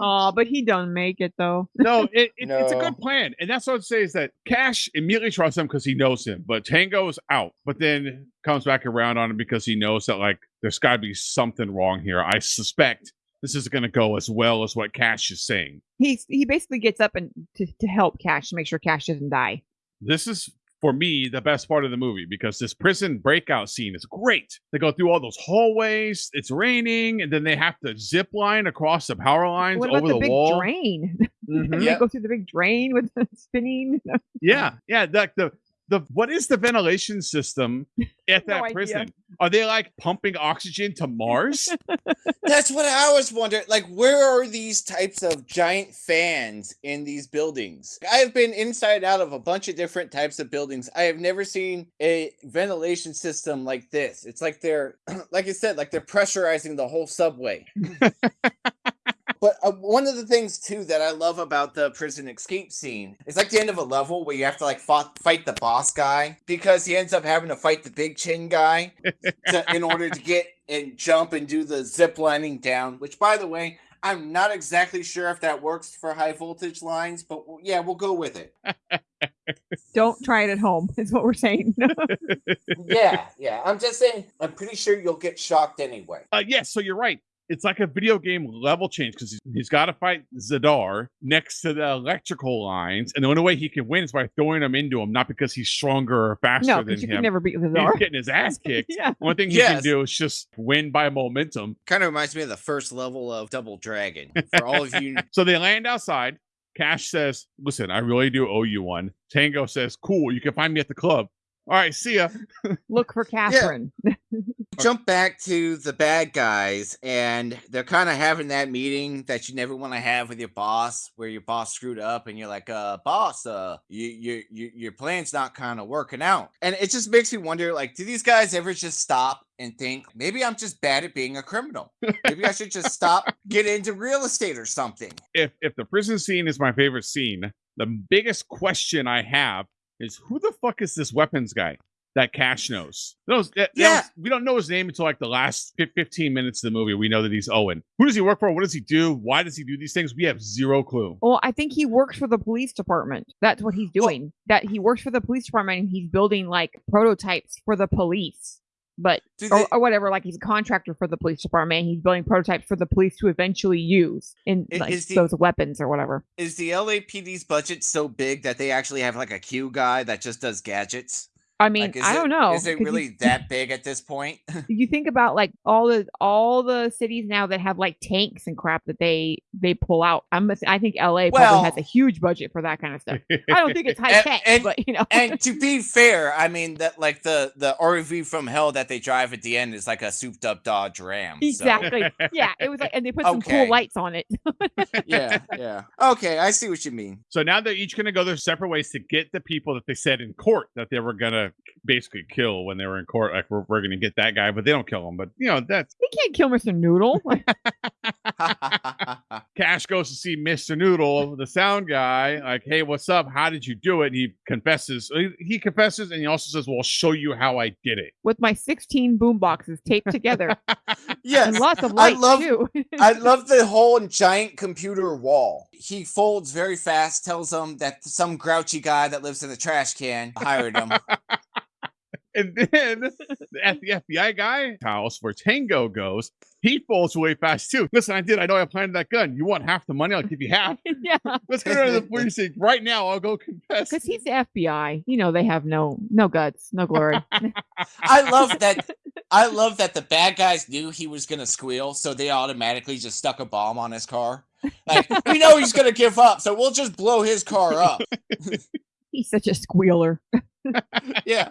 Aw, but he don't make it though. No, it, it, it's a good plan. And that's what I'd say is that Cash immediately trusts him because he knows him. But Tango's out, but then comes back around on him because he knows that, like, there's got to be something wrong here. I suspect this is going to go as well as what Cash is saying. He's he basically gets up and to, to help Cash to make sure Cash doesn't die. This is for me the best part of the movie because this prison breakout scene is great. They go through all those hallways. It's raining, and then they have to zip line across the power lines What over about the, the, big wall. drain? Mhm. They Yep. go through the big drain with the spinning. Yeah, yeah. Like the the what is the ventilation system at No that idea. prison? Are they like pumping oxygen to Mars? That's what I always wondered. Like, where are these types of giant fans in these buildings? I have been inside and out of a bunch of different types of buildings. I have never seen a ventilation system like this. It's like they're, like I said, like they're pressurizing the whole subway. But uh, one of the things too that I love about the prison escape scene is like the end of a level where you have to like fought, fight the boss guy because he ends up having to fight the big chin guy to, in order to get and jump and do the zip lining down. Which, by the way, I'm not exactly sure if that works for high voltage lines, but w- yeah, we'll go with it. Don't try it at home. Is what we're saying. yeah, yeah. I'm just saying. I'm pretty sure you'll get shocked anyway. uh, yes, so you're right. It's like a video game level change because he's, he's got to fight Z'Dar next to the electrical lines, and the only way he can win is by throwing him into him, not because he's stronger or faster no, than because you him. can never beat the He's getting his ass kicked. yeah. One thing he can do is just win by momentum. Kind of reminds me of the first level of Double Dragon. For all of you, So they land outside. Cash says, Listen, I really do owe you one. Tango says, Cool, you can find me at the club. All right, see ya. Look for Catherine. Jump back to the bad guys, and they're kind of having that meeting that you never want to have with your boss, where your boss screwed up, and you're like, "Uh, boss, uh, you, you, you your plan's not kind of working out," and it just makes me wonder, like, do these guys ever just stop and think maybe I'm just bad at being a criminal? Maybe I should just stop, get into real estate or something. If if the prison scene is my favorite scene, the biggest question I have is who the fuck is this weapons guy? that Cash knows. That- eh, that Yeah. was- we don't know his name until like the last 15 minutes of the movie. We know that he's Owen. Who does he work for? What does he do? Why does he do these things? We have zero clue. Well, I think he works for the police department. That's what he's doing. that he works for the police department and he's building like prototypes for the police. But Do or, or whatever, like he's a contractor for the police department. He's building prototypes for the police to eventually use in like, the- those weapons or whatever. is the LAPD's budget so big that they actually have like a Q guy that just does gadgets? I mean, Like, is I it- don't know. Is it 'cause you- really that big at this point? you think about like all the all the cities now that have like tanks and crap that they they pull out. I'm ass- I think LA probably has Well- a huge budget for that kind of stuff. I don't think it's high And- tech, and- but you know, and to be fair, I mean that like the the RV from hell that they drive at the end is like a souped up Dodge Ram. so- exactly. yeah, it was like, and they put some Okay. cool lights on it. yeah, yeah. Okay, I see what you mean. So now they're each going to go their separate ways to get the people that they said in court that they were going to basically kill when they were in court. Like, we're, we're going to get that guy, but they don't kill him. But, you know, that's He can't kill Mr. Noodle. Cash goes to see Mr. Noodle, the sound guy. Like, hey, what's up? How did you do it? And he confesses. He, he confesses and he also says, well, I'll show you how I did it. with my 16 boom boxes taped together yes. and lots of I love- too. I love the whole giant computer wall. He folds very fast, tells them that some grouchy guy that lives in the trash can hired him. And then at the FBI guy house where Tango goes, he falls away fast too. Listen, I did. I know I planted that gun. You want half the money? I'll give you half. yeah, Let's go to the police station right now. I'll go confess. because he's the FBI. You know they have no no guts, no glory. I love that. I love that the bad guys knew he was gonna squeal, so they automatically just stuck a bomb on his car. Like we know he's gonna give up, so we'll just blow his car up. he's such a squealer. Yeah.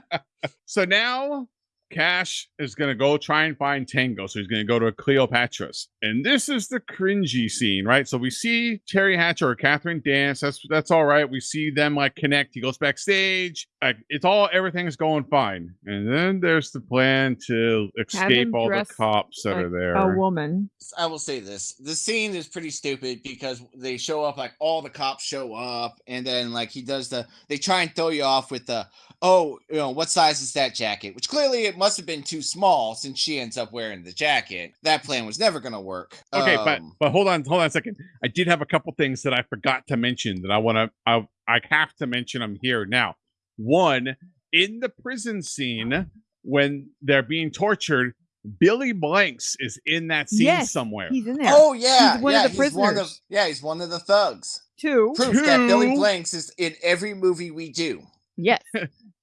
So now Cash is going to go try and find Tango. So he's going to go to Cleopatra's. And this is the cringy scene, right? So we see Teri Hatcher or Catherine dance. That's that's all right. We see them like connect. He goes backstage. Like it's all everything's going fine. And then there's the plan to escape all the cops that like are there. A woman. I will say this: the scene is pretty stupid because they show up like all the cops show up, and then like he does the they try and throw you off with the oh you know what size is that jacket? Which clearly it must have been too small since she ends up wearing the jacket. That plan was never gonna work. Okay, but Um, but hold on, hold on a second. I did have a couple things that I forgot to mention that I want to. I I have to mention them here now. One in the prison scene when they're being tortured, Billy Blanks is in that scene Yes, somewhere. He's in there. oh yeah, He's one yeah, of the he's one of prisoners. yeah, he's one of the thugs. Two. Proof that Billy Two. Blanks is in every movie we do. Yes.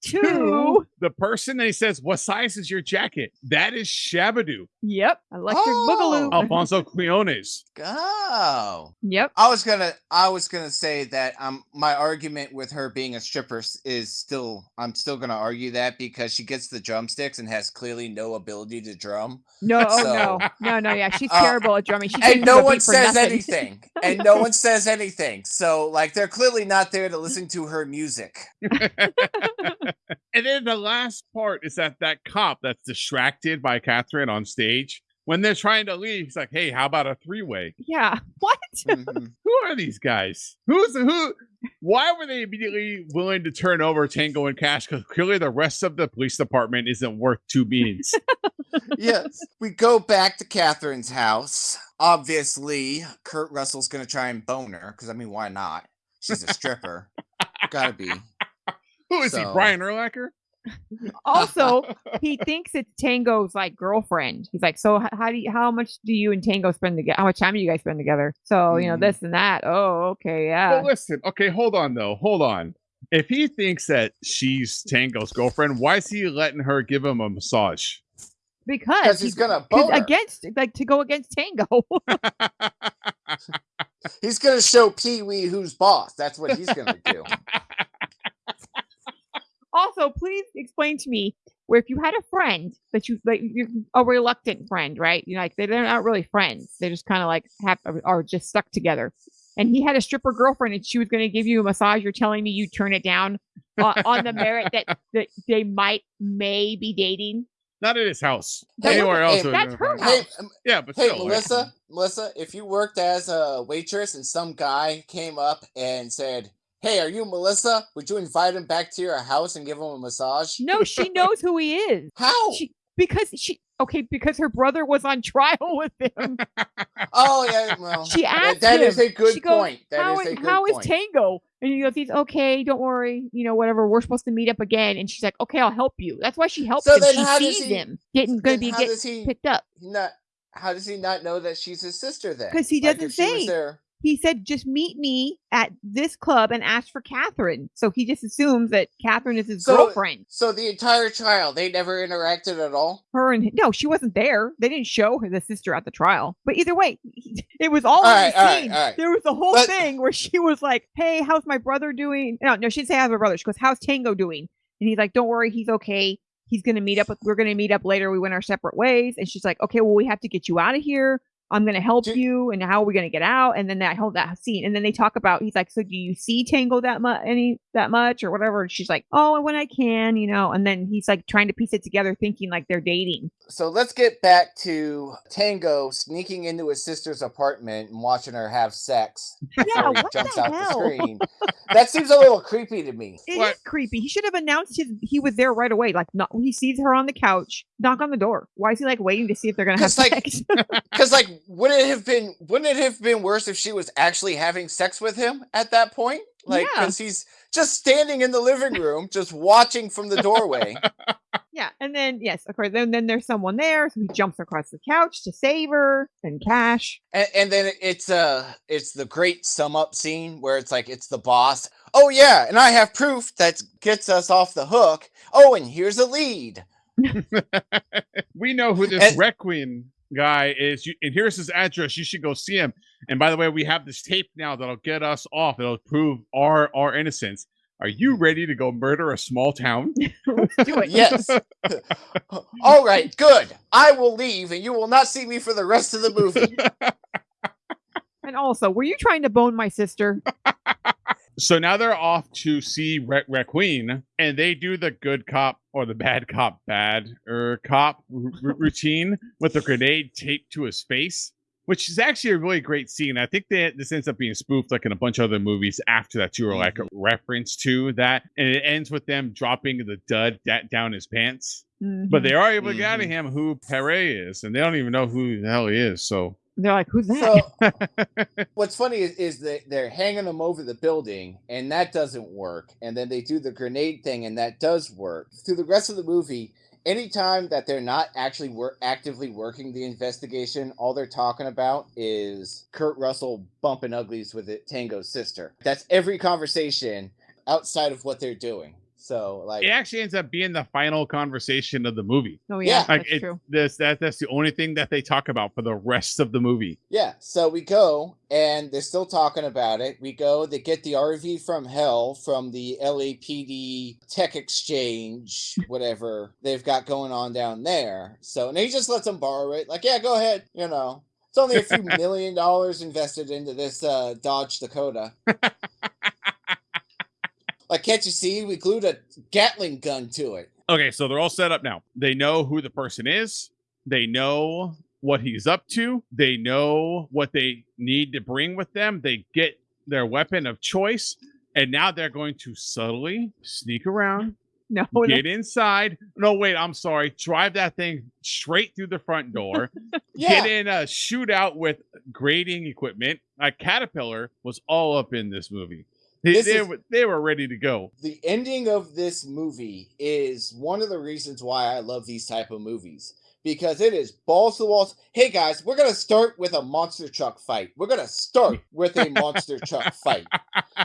Two. The person that he says, "What size is your jacket?" That is Shabba-Doo, Yep. Electric Oh. Boogaloo. Alfonso Quiñones. Oh. Yep. I was gonna I was gonna say that um my argument with her being a stripper is still I'm still gonna argue that because she gets the drumsticks and has clearly no ability to drum. No, oh, no, no, no. Yeah, she's Uh, terrible at drumming. She and no one says nothing. anything. And no one says anything. So like they're clearly not there to listen to her music. And then the last part is that that cop that's distracted by Catherine on stage when they're trying to leave. He's like, "Hey, how about a three-way?" Yeah. What? Mhm. Who are these guys? Who's who? Why were they immediately willing to turn over Tango and Cash? Because clearly the rest of the police department isn't worth two beans. yes. We go back to Catherine's house. Obviously, Kurt Russell's gonna try and bone her, because I mean, why not? She's a stripper. Gotta be. Who is he? Brian Urlacher? Also, he thinks it's Tango's like girlfriend. He's like, so how do you, how much do you and Tango spend together? How much time do you guys spend together? So you know Mhm. this and that. Oh, okay, yeah. Well, listen. Okay, hold on though. Hold on. If he thinks that she's Tango's girlfriend, why is he letting her give him a massage? because Because he's gonna 'cause bone her. against like to go against Tango. He's gonna show Pee Wee who's boss. That's what he's gonna do. also, please explain to me where if you had a friend that you like, you're a reluctant friend, right? You know, like they're not really friends. They're just kind of like have are just stuck together. And he had a stripper girlfriend, and she was going to give you a massage. You're telling me you turn it down uh, on the merit that that they might may be dating. Not at his house. That Anywhere else. hey, would that's her been- Hey, house. Yeah, but hey, still, like- Melissa, Melissa, if you worked as a waitress and some guy came up and said, "Hey, are you Melissa? Would you invite him back to your house and give him a massage?" No, she knows who he is. How? She because she okay because her brother was on trial with him. oh yeah, well, She that- asked that is him, a good goes, point. That how is is- a good how is. Tango? And he goes, he's okay. Don't worry. You know, whatever. We're supposed to meet up again. And she's like, okay, I'll help you. That's why she helps So him. then She how does sees he- him getting going to be how get does he picked up. not? How does he not know that she's his sister then? Because he doesn't was say. there- He said, just meet me at this club and ask for Catherine. So he just assumes that Catherine is his So- girlfriend. So the entire trial, they never interacted at all. Her and no, she wasn't there. They didn't show her the sister at the trial. But either way, it was all, All right, the all right, all right. There was the whole But- thing where she was like, "Hey, how's my brother doing?" No, no, she didn't say how's my brother. She goes, "How's Tango doing?" And he's like, "Don't worry, he's okay. He's gonna meet up with. We're gonna meet up later. We went our separate ways." And she's like, "Okay, well, we have to get you out of here. I'm gonna help Do- you. And how are we gonna get out?" And then that whole that scene. And then they talk about. He's like, "So do you see Tango that much? Any that much or whatever?" And she's like, "Oh, when I can, you know." And then he's like trying to piece it together, thinking like they're dating. So let's get back to Tango sneaking into his sister's apartment and watching her have sex Yeah, he what jumps the out the hell? screen. That seems a little creepy to me. It is What? creepy. He should have announced his he was there right away. Like, not he sees her on the couch, knock on the door. Why is he like waiting to see if they're gonna have 'Cause, like, sex? Because like, wouldn't it have been wouldn't it have been worse if she was actually having sex with him at that point? Like, Yeah. because he's just standing in the living room, just watching from the doorway. yeah, and then yes, of course. Then then there's someone there, so he jumps across the couch to save her. And Cash, And, and then it's uh it's the great sum up scene where it's like it's the boss. Oh yeah, and I have proof that gets us off the hook. Oh, and here's a lead. we know who this And- Requiem guy is, you, and here's his address. You should go see him. And by the way, we have this tape now that'll get us off. It'll prove our our innocence. Are you ready to go murder a small town? do it. Yes. All right, good. I will leave, and you will not see me for the rest of the movie. And also, were you trying to bone my sister? So now they're off to see Re- Requiem, and they do the good cop or the bad cop bad er cop r- routine with a grenade taped to his face, which is actually a really great scene. I think that this ends up being spoofed like in a bunch of other movies after that too, or like a reference to that, and it ends with them dropping the dud da- down his pants. But Mhm. they are able to get out of him who Perret is, and they don't even know who the hell he is. So they're like, "Who's that?" So what's funny is, is that they're hanging them over the building, and that doesn't work. And then they do the grenade thing, and that does work. Through the rest of the movie, anytime that they're not actually wor- actively working the investigation, all they're talking about is Kurt Russell bumping uglies with it, Tango's sister. That's every conversation outside of what they're doing. So like, it actually ends up being the final conversation of the movie. oh yeah, yeah. Like that's it, true. this that that's the only thing that they talk about for the rest of the movie. Yeah, so we go and they're still talking about it. We go, they get the RV from hell from the LAPD tech exchange, whatever they've got going on down there. So, and he just lets them borrow it. Like, yeah, go ahead. You know, it's only a few million dollars invested into this uh, Dodge Dakota. like, can't you see? We glued a Gatling gun to it. Okay, so they're all set up now. They know who the person is. They know what he's up to. They know what they need to bring with them. They get their weapon of choice, and now they're going to subtly sneak around, No, no. get inside. No, wait, I'm sorry. Drive that thing straight through the front door. Yeah. Get in a shootout with grading equipment. A caterpillar was all up in this movie. They, they is- were, they were ready to go. the ending of this movie is one of the reasons why I love these type of movies because it is balls to the walls. Hey guys, we're gonna start with a monster truck fight. We're gonna start with a monster truck fight.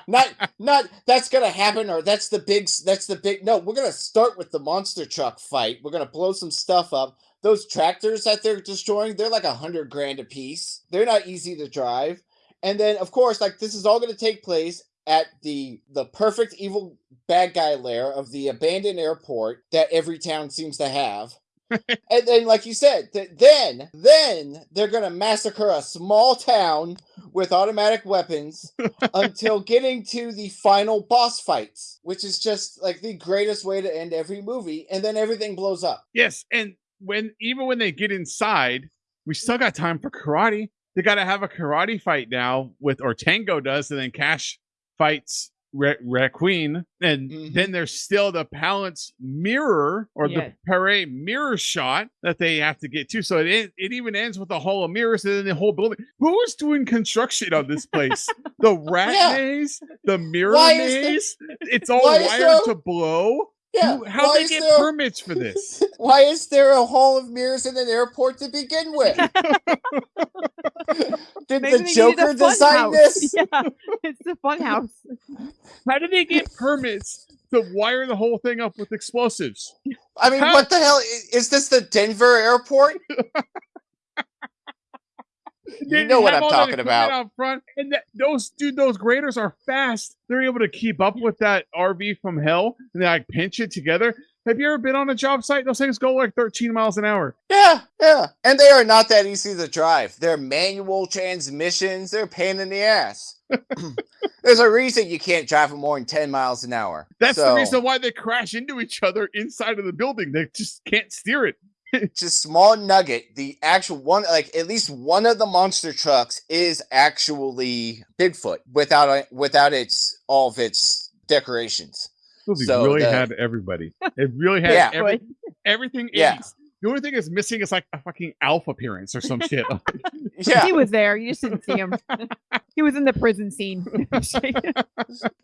Not not that's gonna happen or that's the big that's the big no. We're gonna start with the monster truck fight. We're gonna blow some stuff up. Those tractors that they're destroying, they're like a hundred grand a piece. They're not easy to drive. And then of course, like this is all gonna take place at the the perfect evil bad guy lair of the abandoned airport that every town seems to have. and then, like you said, th- then then they're gonna massacre a small town with automatic weapons until getting to the final boss fights, which is just like the greatest way to end every movie. And then everything blows up. Yes, and when even when they get inside, we still got time for karate. They got to have a karate fight now with or Tango does, and then Cash fights Red Queen, and Mhm. then there's still the Palance mirror or Yeah. the Perret mirror shot that they have to get to. So it it even ends with a hall of mirrors and then the whole building. Who is doing construction on this place? the rat Yeah. maze, the mirror Why there- maze. it's all wired there- to blow. Yeah. Who- How why they get there- permits for this? Why is there a hall of mirrors in an airport to begin with? Did Maybe the they needed Joker design house. this? Yeah, it's the fun house. How do they get permits to wire the whole thing up with explosives? I mean, How- what the hell? i- Is this the Denver airport? You They know what I'm talking about. Out front, and that, those dude, those graders are fast. They're able to keep up with that RV from hell, and they like pinch it together. Have you ever been on a job site? Those things go like 13 miles an hour. Yeah, yeah. And they are not that easy to drive. They're manual transmissions. They're a pain in the ass. There's a reason you can't drive them more than 10 miles an hour. That's the reason why they crash into each other inside of the building. They just can't steer it. Just small nugget. The actual one, like at least one of the monster trucks is actually Bigfoot without a, without its all of its decorations. Movie So really the- had everybody. It really had Yeah. every, everything. Yeah. 80s. The only thing is missing is like a fucking Alf appearance or some shit. Yeah. He was there. You just didn't see him. he was in the prison scene.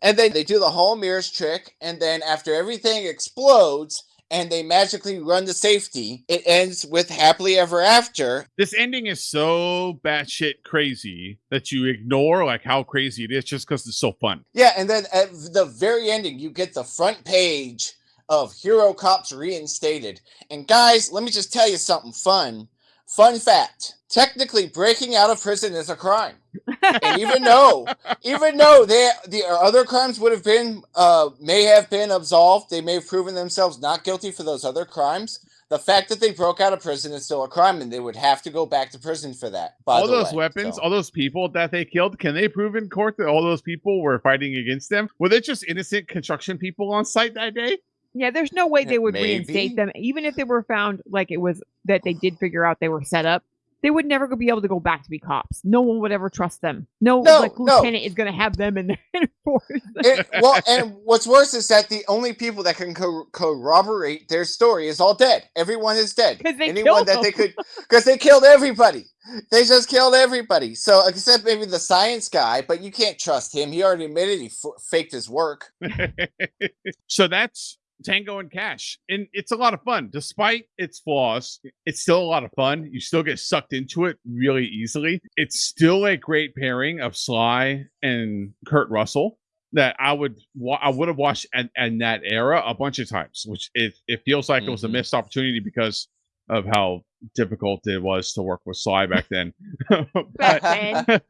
And then they do the whole mirrors trick, and then after everything explodes and they magically run to safety, it ends with happily ever after. this ending is so batshit crazy that you ignore like how crazy it is just because it's so fun. Yeah, and then at the very ending, you get the front page of Hero Cops reinstated. And guys, let me just tell you something fun. Fun fact. Technically, breaking out of prison is a crime. And even though, even though they the other crimes would have been uh may have been absolved, they may have proven themselves not guilty for those other crimes. The fact that they broke out of prison is still a crime, and they would have to go back to prison for that. By all the those way. weapons, So- all those people that they killed, can they prove in court that all those people were fighting against them? Were they just innocent construction people on site that day? yeah, there's no way they would maybe. reinstate them, even if they were found like it was that they did figure out they were set up. They would never go- be able to go back to be cops. No one would ever trust them. No, No, like no. lieutenant is going to have them in their force. it, well, and what's worse is that the only people that can co- corroborate their story is all dead. Everyone is dead. 'Cause they Anyone killed that they could, because they killed everybody. They just killed everybody. So except maybe the science guy, but you can't trust him. He already admitted he f- faked his work. so that's Tango and Cash. And it's a lot of fun. Despite its flaws, it's still a lot of fun. You still get sucked into it really easily. It's still a great pairing of Sly and Kurt Russell that I would I would have watched in, in that era a bunch of times, which it, it feels like it was a Mhm. missed opportunity because of how difficult it was to work with Sly back then. Back then.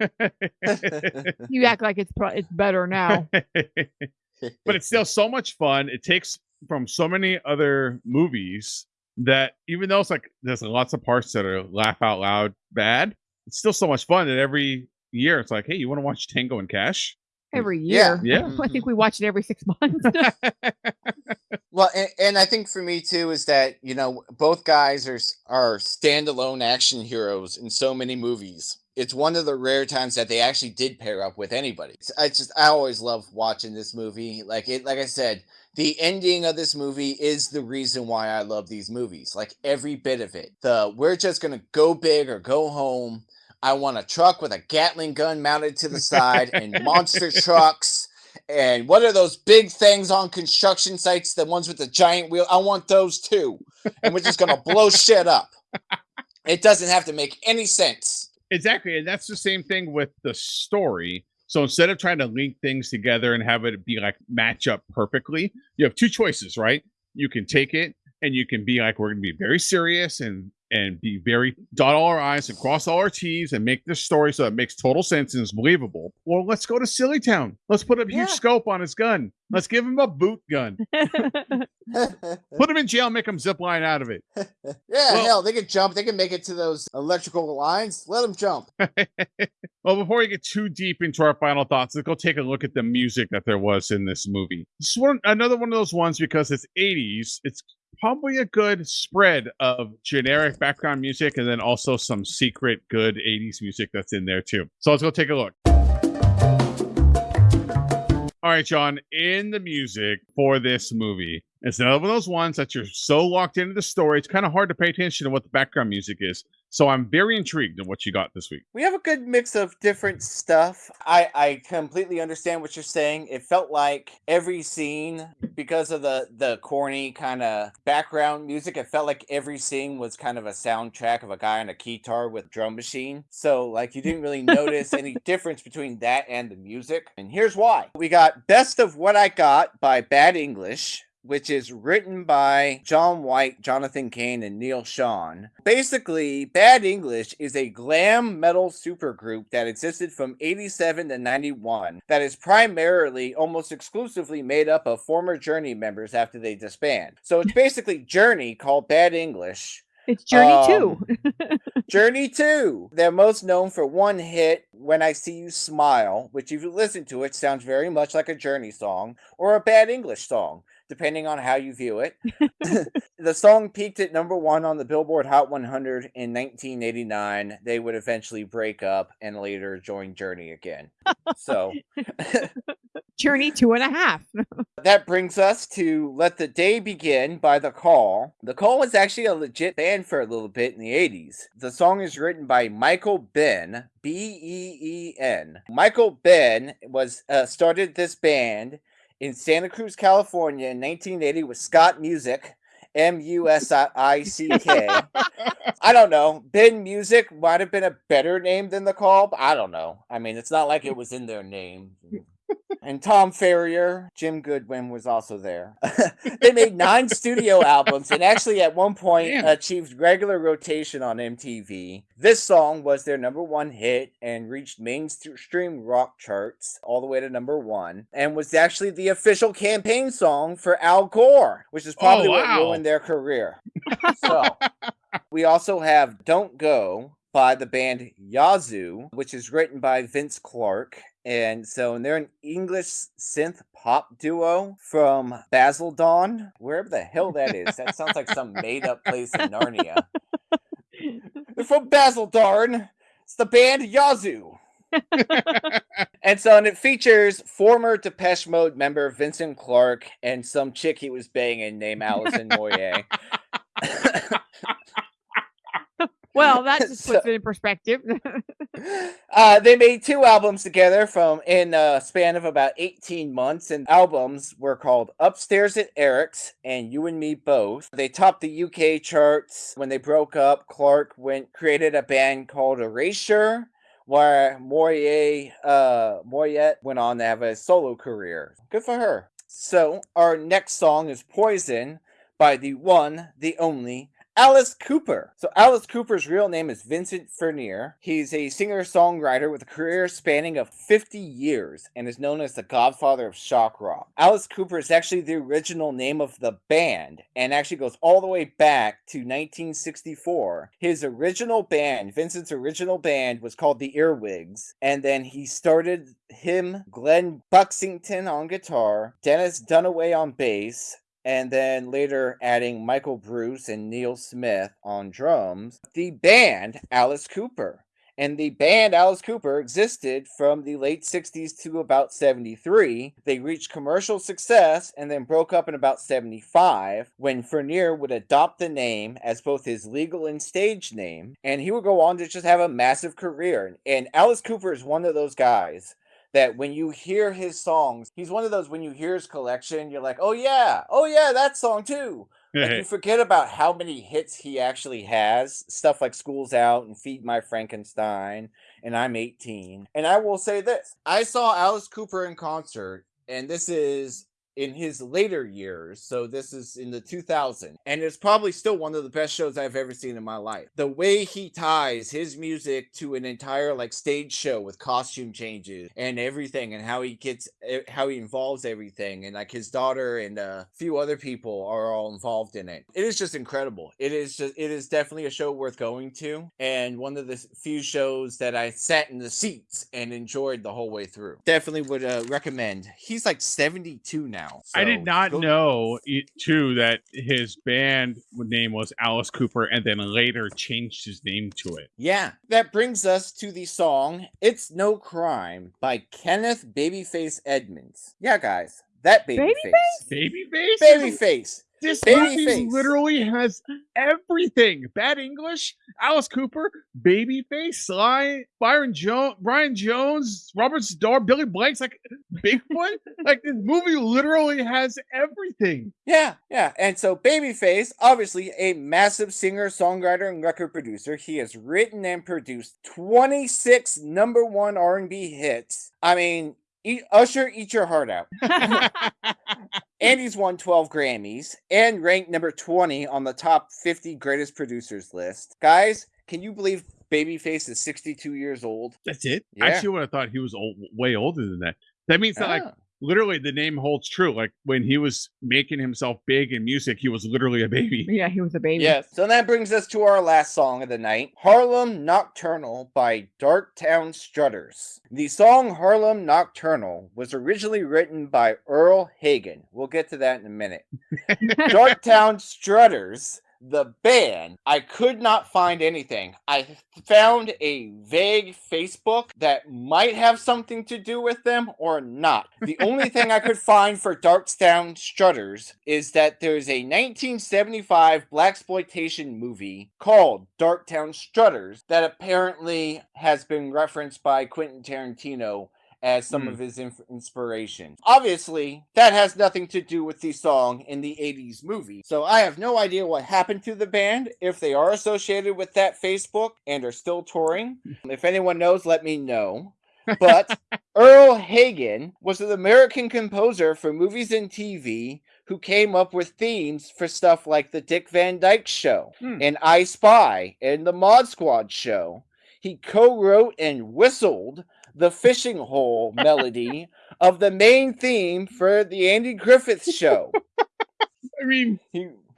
You act like it's pro- it's better now. but it's still so much fun. It takes from so many other movies that even though it's like there's lots of parts that are laugh out loud bad, it's still so much fun that every year it's like, hey, you want to watch Tango and Cash? Every year. Yeah. I think we watch it every six months. Well, and, and I think for me too is that you know both guys are s- are standalone action heroes in so many movies. It's one of the rare times that they actually did pair up with anybody. It's- I just I always love watching this movie. Like it, like I said, the ending of this movie is the reason why I love these movies. Like every bit of it. The we're just gonna go big or go home. I want a truck with a Gatling gun mounted to the side and monster trucks. And what are those big things on construction sites? The ones with the giant wheel? I want those too. And we're just gonna blow shit up. It doesn't have to make any sense. exactly. And that's the same thing with the story. So instead of trying to link things together and have it be like match up perfectly, you have two choices, right? You can take it and you can be like, we're going to be very serious and and be very dot all our I's and cross all our T's and make this story so it makes total sense and is believable. Well, let's go to Silly Town. Let's put a huge Yeah. scope on his gun. Let's give him a boot gun. Put him in jail, make him zip line out of it. yeah, Well- hell, they can jump. They can make it to those electrical lines. Let them jump. well, before we get too deep into our final thoughts, let's go take a look at the music that there was in this movie. This is one, another one of those ones because it's 80s. It's probably a good spread of generic background music and then also some secret good 80s music that's in there too. So let's go take a look. All right, John, in the music for this movie, it's another one of those ones that you're so locked into the story, it's kind of hard to pay attention to what the background music is. So I'm very intrigued in what you got this week. We have a good mix of different stuff. I I completely understand what you're saying. It felt like every scene because of the the corny kind of background music, it felt like every scene was kind of a soundtrack of a guy on a guitar with drum machine. So like you didn't really notice any difference between that and the music. And here's why. We got Best of What I Got by Bad English which is written by John White, Jonathan Cain, and Neal Schon. Basically, Bad English is a glam metal supergroup that existed from 87 to 91 that is primarily, almost exclusively made up of former Journey members after they disband. So it's basically Journey called Bad English. it's Journey Um, too. Journey 2. They're most known for one hit, When I See You Smile, which if you listen to it sounds very much like a Journey song or a bad English song, depending on how you view it. the song peaked at number one on the Billboard Hot 100 in 1989. They would eventually break up and later join Journey again. So Journey two and a half. that brings us to Let the Day Begin by The Call. The Call was actually a legit band for a little bit in the 80s. The song is written by Michael Been, B E E N. Michael Been was uh, started this band in Santa Cruz, California in 1980 with Scott Musick, M U S I C K. I don't know. Been Musick might have been a better name than The Call, but I don't know. I mean, it's not like it mm. was in their name. And Tom Ferrier, Jim Goodwin was also there. they made nine studio albums and actually at one point Damn. achieved regular rotation on MTV. This song was their number one hit and reached mainstream rock charts all the way to number one and was actually the official campaign song for Al Gore, which is oh, probably Oh, what ruined their career. so we also have Don't Go by the band Yazoo, which is written by Vince Clarke. And so and they're an English synth pop duo from Basildon, wherever the hell that is. That sounds like some made up place in Narnia. They're from Basildon. It's the band Yazoo. and so and it features former Depeche Mode member Vincent Clarke and some chick he was banging named Allison Moyer. Well, that just So- puts it in perspective. Uh, they made two albums together from in a span of about 18 months, and albums were called Upstairs at Eric's and You and Me Both. They topped the UK charts when they broke up. Clarke went created a band called Erasure, where Moyer uh, Moyet went on to have a solo career. Good for her. So our next song is Poison by the one, the only Alice Cooper. So Alice Cooper's real name is Vincent Furnier. He's a singer-songwriter with a career spanning of 50 years and is known as the godfather of shock rock. Alice Cooper is actually the original name of the band and actually goes all the way back to 1964. His original band, Vincent's original band was called the Earwigs and then he started him Glenn Buxington on guitar, Dennis Dunaway on bass, and then later adding Michael Bruce and Neal Smith on drums, the band Alice Cooper. And the band Alice Cooper existed from the late 60s to about 73. They reached commercial success and then broke up in about 75 when Furnier would adopt the name as both his legal and stage name. And he would go on to just have a massive career. And Alice Cooper is one of those guys that when you hear his songs, he's one of those when you hear his collection, you're like, oh yeah, oh yeah, that song too. Like you forget about how many hits he actually has. Stuff like School's Out and Feed My Frankenstein and I'm 18. And I will say this I saw Alice Cooper in concert, and this is in his later years. So this is in the 2000s, and it's probably still one of the best shows I've ever seen in my life. The way he ties his music to an entire like stage show with costume changes and everything, and how he gets eh, how he involves everything, and like his daughter and a few other people are all involved in it. It is just incredible. It is just it is definitely a show worth going to, and one of the few shows that I sat in the seats and enjoyed the whole way through. Definitely would uh, recommend. He's like 72 now. I did not go- know too that his band name was Alice Cooper, and then later changed his name to it. Yeah, that brings us to the song "It's No Crime" by Kenneth Babyface Edmonds. Yeah, guys, that babyface, Babyface. babyface. This Babyface. movie literally has everything. Bad English, Alice Cooper, Babyface, Sly, Byron Jones, Brian Jones, Robert Z'Dar, Billy Blanks, like Bigfoot. like this movie literally has everything. Yeah, yeah. And so Babyface, obviously a massive singer, songwriter, and record producer. He has written and produced 26 number one R&B hits. I mean, eat, Usher, eat your heart out. And he's won 12 Grammys and ranked number 20 on the top 50 greatest producers list. Guys, can you believe Babyface is 62 years old? That's it. Yeah. I actually would have thought he was old, way older than that. That means that like Ah. Literally the name holds true. Like when he was making himself big in music, he was literally a baby. yeah, he was a baby. Yes. So that brings us to our last song of the night Harlem Nocturnal by Darktown Strutters. The song Harlem Nocturnal was originally written by Earle Hagen. We'll get to that in a minute. Darktown Strutters, the band, I could not find anything. I found a vague Facebook that might have something to do with them or not. The only thing I could find for Darktown Strutters is that there's a 1975 black exploitation movie called Darktown Strutters that apparently has been referenced by Quentin Tarantino as some Hmm. of his inf- inspiration. Obviously, that has nothing to do with the song in the 80s movie. So I have no idea what happened to the band, if they are associated with that Facebook and are still touring. If anyone knows, let me know. But Earle Hagen was an American composer for movies and TV who came up with themes for stuff like The Dick Van Dyke Show Hmm. and I Spy and The Mod Squad Show. He co wrote and whistled the fishing hole melody of the main theme for The Andy Griffith Show. I mean,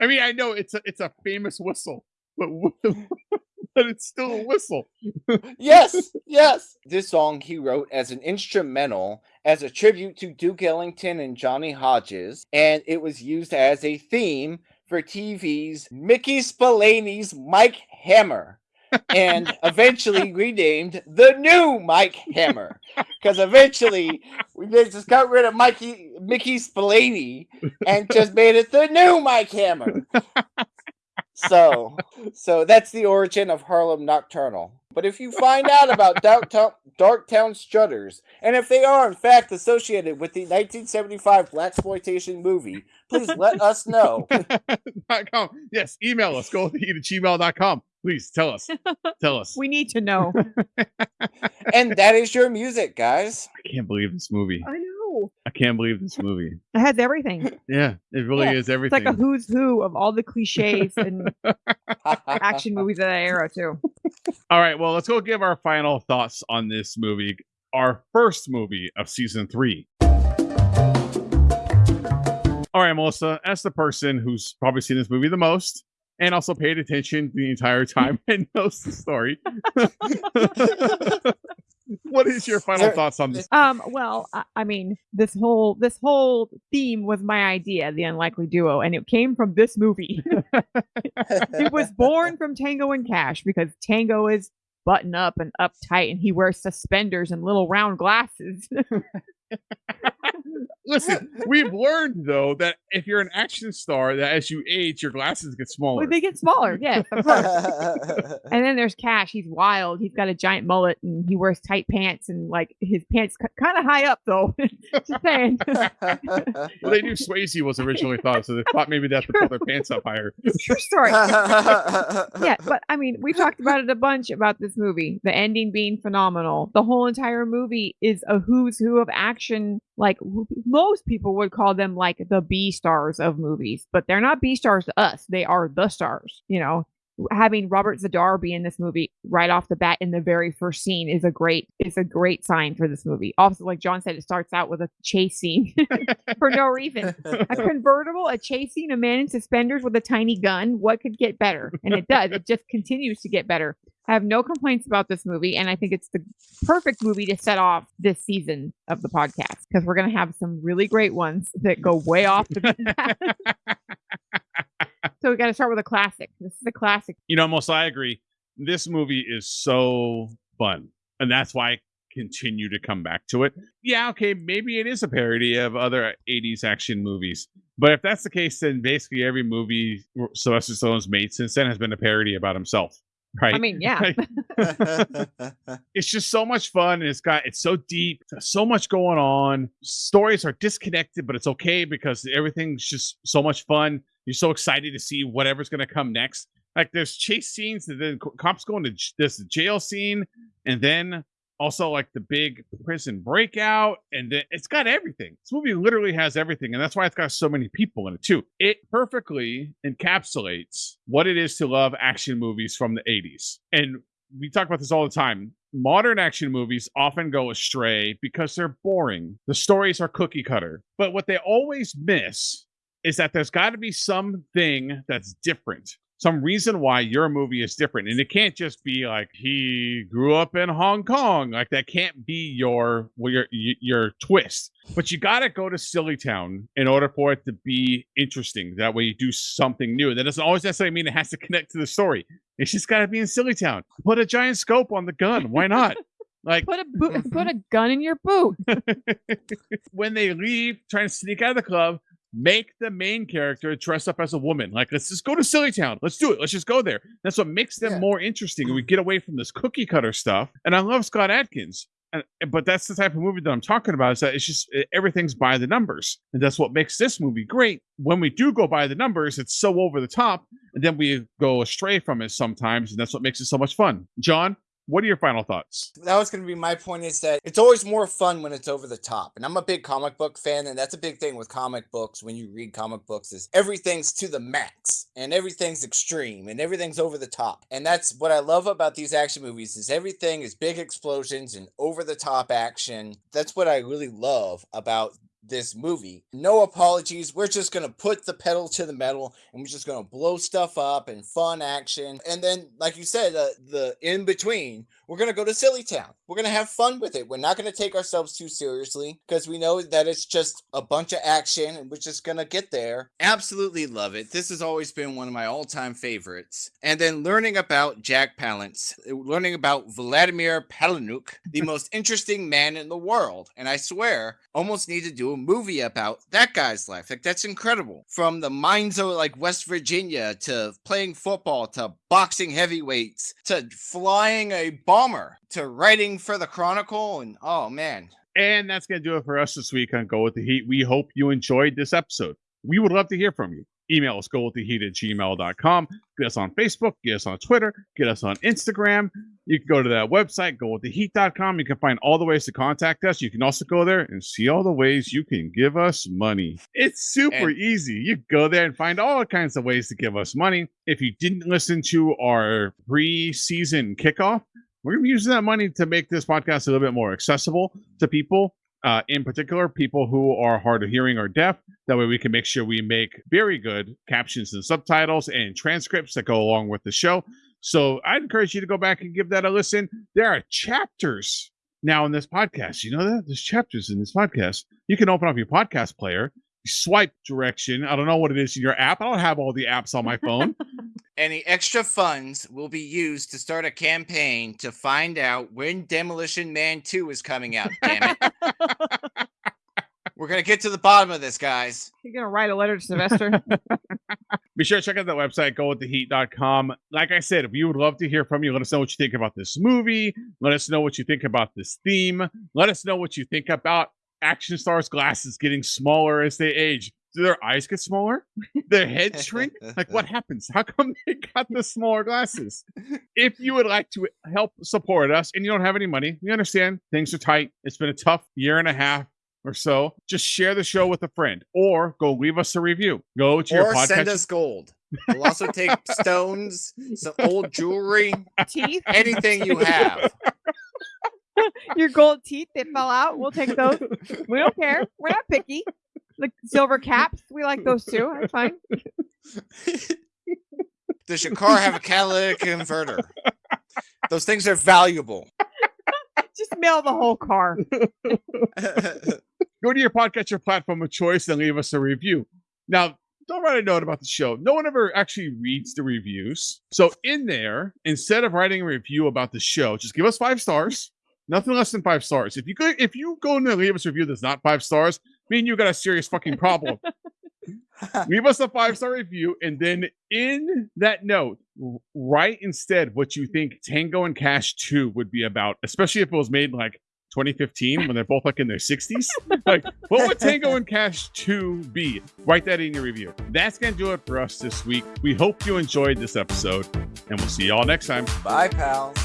I mean, I know it's a it's a famous whistle, but but it's still a whistle. yes, yes. This song he wrote as an instrumental as a tribute to Duke Ellington and Johnny Hodges, and it was used as a theme for TV's Mickey Spillane's Mike Hammer. And eventually renamed the new Mike Hammer because eventually we just got rid of Mikey Mickey Spillane and just made it the new Mike Hammer. So, so that's the origin of Harlem Nocturnal. But if you find out about Darktown, Darktown Strutters, and if they are in fact associated with the 1975 black exploitation movie, please let us know. Yes, email us. Go to gmail.com. Please tell us. Tell us. We need to know. And that is your music, guys. I can't believe this movie. I know. I can't believe this movie. It has everything. Yeah, it really Yeah, is everything. It's like a who's who of all the cliches and action movies of that era too. All right, well, let's go give our final thoughts on this movie. Our first movie of season three. All right, Melissa, as the person who's probably seen this movie the most and also paid attention the entire time and knows the story, what is your final Sir, thoughts on this? Um, well, I, I mean, this whole this whole theme was my idea, the unlikely duo, and it came from this movie. it was born from Tango and Cash because Tango is button up and uptight, and he wears suspenders and little round glasses. Listen, we've learned though that if you're an action star, that as you age, your glasses get smaller. well, they get smaller, yeah. And then there's Cash. He's wild. He's got a giant mullet and he wears tight pants and like his pants kind of high up though. Just saying. Well, they knew Swayze was originally thought, so they thought maybe that's have to pull their pants up higher. True story. yeah, but I mean, we talked about it a bunch about this movie. The ending being phenomenal. The whole entire movie is a who's who of action action like most people would call them like the B stars of movies, but they're not B stars to us. They are the stars, you know. Having Robert Z'Dar be in this movie right off the bat in the very first scene is a great is a great sign for this movie. Also, like John said, it starts out with a chase scene for no reason. A convertible, a chase scene, a man in suspenders with a tiny gun. What could get better? And it does. It just continues to get better. I have no complaints about this movie, and I think it's the perfect movie to set off this season of the podcast because we're going to have some really great ones that go way off the beaten path. so we got to start with a classic. This is a classic. You know, most I agree. This movie is so fun, and that's why I continue to come back to it. Yeah, okay, maybe it is a parody of other '80s action movies, but if that's the case, then basically every movie Sylvester Stallone's made since then has been a parody about himself. Right. I mean, yeah. Like, it's just so much fun. And it's got it's so deep, so much going on. Stories are disconnected, but it's okay because everything's just so much fun. You're so excited to see whatever's gonna come next. Like there's chase scenes, and then cops going to this jail scene, and then also like the big prison breakout, and it's got everything. This movie literally has everything, and that's why it's got so many people in it too. It perfectly encapsulates what it is to love action movies from the 80s. And we talk about this all the time. Modern action movies often go astray because they're boring. The stories are cookie cutter. But what they always miss is that there's got to be something that's different. Some reason why your movie is different. And it can't just be like he grew up in Hong Kong. Like that can't be your well, your your twist. But you got to go to Silly Town in order for it to be interesting. That way you do something new. That doesn't always necessarily mean it has to connect to the story. It's just got to be in Silly Town. Put a giant scope on the gun. Why not? Like Put a bo- put a gun in your boot. when they leave, trying to sneak out of the club, make the main character dress up as a woman. Like, let's just go to Silly Town. Let's do it. Let's just go there. That's what makes them Yeah. more interesting. We get away from this cookie cutter stuff. And I love Scott Adkins. And, but that's the type of movie that I'm talking about. Is that it's just eh, everything's by the numbers, and that's what makes this movie great. When we do go by the numbers, it's so over the top, and then we go astray from it sometimes, and that's what makes it so much fun. John, what are your final thoughts? that was going to be my point is that it's always more fun when it's over the top and i'm a big comic book fan and that's a big thing with comic books when you read comic books is everything's to the max and everything's extreme and everything's over the top and that's what i love about these action movies is everything is big explosions and over the top action that's what i really love about this movie. No apologies. We're just going to put the pedal to the metal and we're just going to blow stuff up and fun action. And then, like you said, uh, the in between, we're going to go to Silly Town. We're going to have fun with it. We're not going to take ourselves too seriously because we know that it's just a bunch of action and we're just going to get there. Absolutely love it. This has always been one of my all time favorites. And then learning about Jack Palance, learning about Vladimir Palahniuk, the most interesting man in the world. And I swear, almost need to do a movie about that guy's life. Like, that's incredible. From the mines of like West Virginia to playing football to boxing heavyweights to flying a to writing for the Chronicle. And oh man, And that's going to do it for us this week on Go With The Heat. We hope you enjoyed this episode. We would love to hear from you. Email us, go with the heat at gmail.com. Get us on Facebook, get us on Twitter, get us on Instagram. You can go to that website, go with the heat.com. You can find all the ways to contact us. You can also go there and see all the ways you can give us money. It's super And- easy. You go there and find all kinds of ways to give us money. If you didn't listen to our pre season kickoff, we're going to be using that money to make this podcast a little bit more accessible to people, uh, in particular, people who are hard of hearing or deaf. That way, we can make sure we make very good captions and subtitles and transcripts that go along with the show. So I'd encourage you to go back and give that a listen. There are chapters now in this podcast. You know that? There's chapters in this podcast. You can open up your podcast player, swipe direction. I don't know what it is in your app. I don't have all the apps on my phone. Any extra funds will be used to start a campaign to find out when Demolition Man 2 is coming out. Damn it. We're going to get to the bottom of this, guys. You're gonna write a letter to Sylvester. Be sure to check out that website, gowiththeheat.com. Like I said, we would love to hear from you. Let us know what you think about this movie. Let us know what you think about this theme. Let us know what you think about action stars' glasses getting smaller as they age. Do their eyes get smaller? Their heads shrink? Like, what happens? How come they got the smaller glasses? If you would like to help support us and you don't have any money, we understand things are tight. It's been a tough year and a half. or so, just share the show with a friend or go leave us a review. Go to your or podcast. send us gold. We'll also take stones, some old jewelry, Teeth, anything you have. your gold teeth that fell out. We'll take those. We don't care. We're not picky. The silver caps, we like those too. That's fine. Does your car have a catalytic converter? Those things are valuable. Just mail the whole car. go to your podcatcher platform of choice and leave us a review. Now, don't write a note about the show. No one ever actually reads the reviews. So in there, instead of writing a review about the show, just give us five stars. Nothing less than five stars. If you go, if you go and leave us a review that's not five stars, me and you got a serious fucking problem. leave us a five star review, and then in that note, write instead what you think Tango and Cash 2 would be about, especially if it was made like 2015 when they're both like in their 60s. like, what would Tango and Cash 2 be? Write that in your review. That's going to do it for us this week. We hope you enjoyed this episode, and we'll see you all next time. Bye, pals.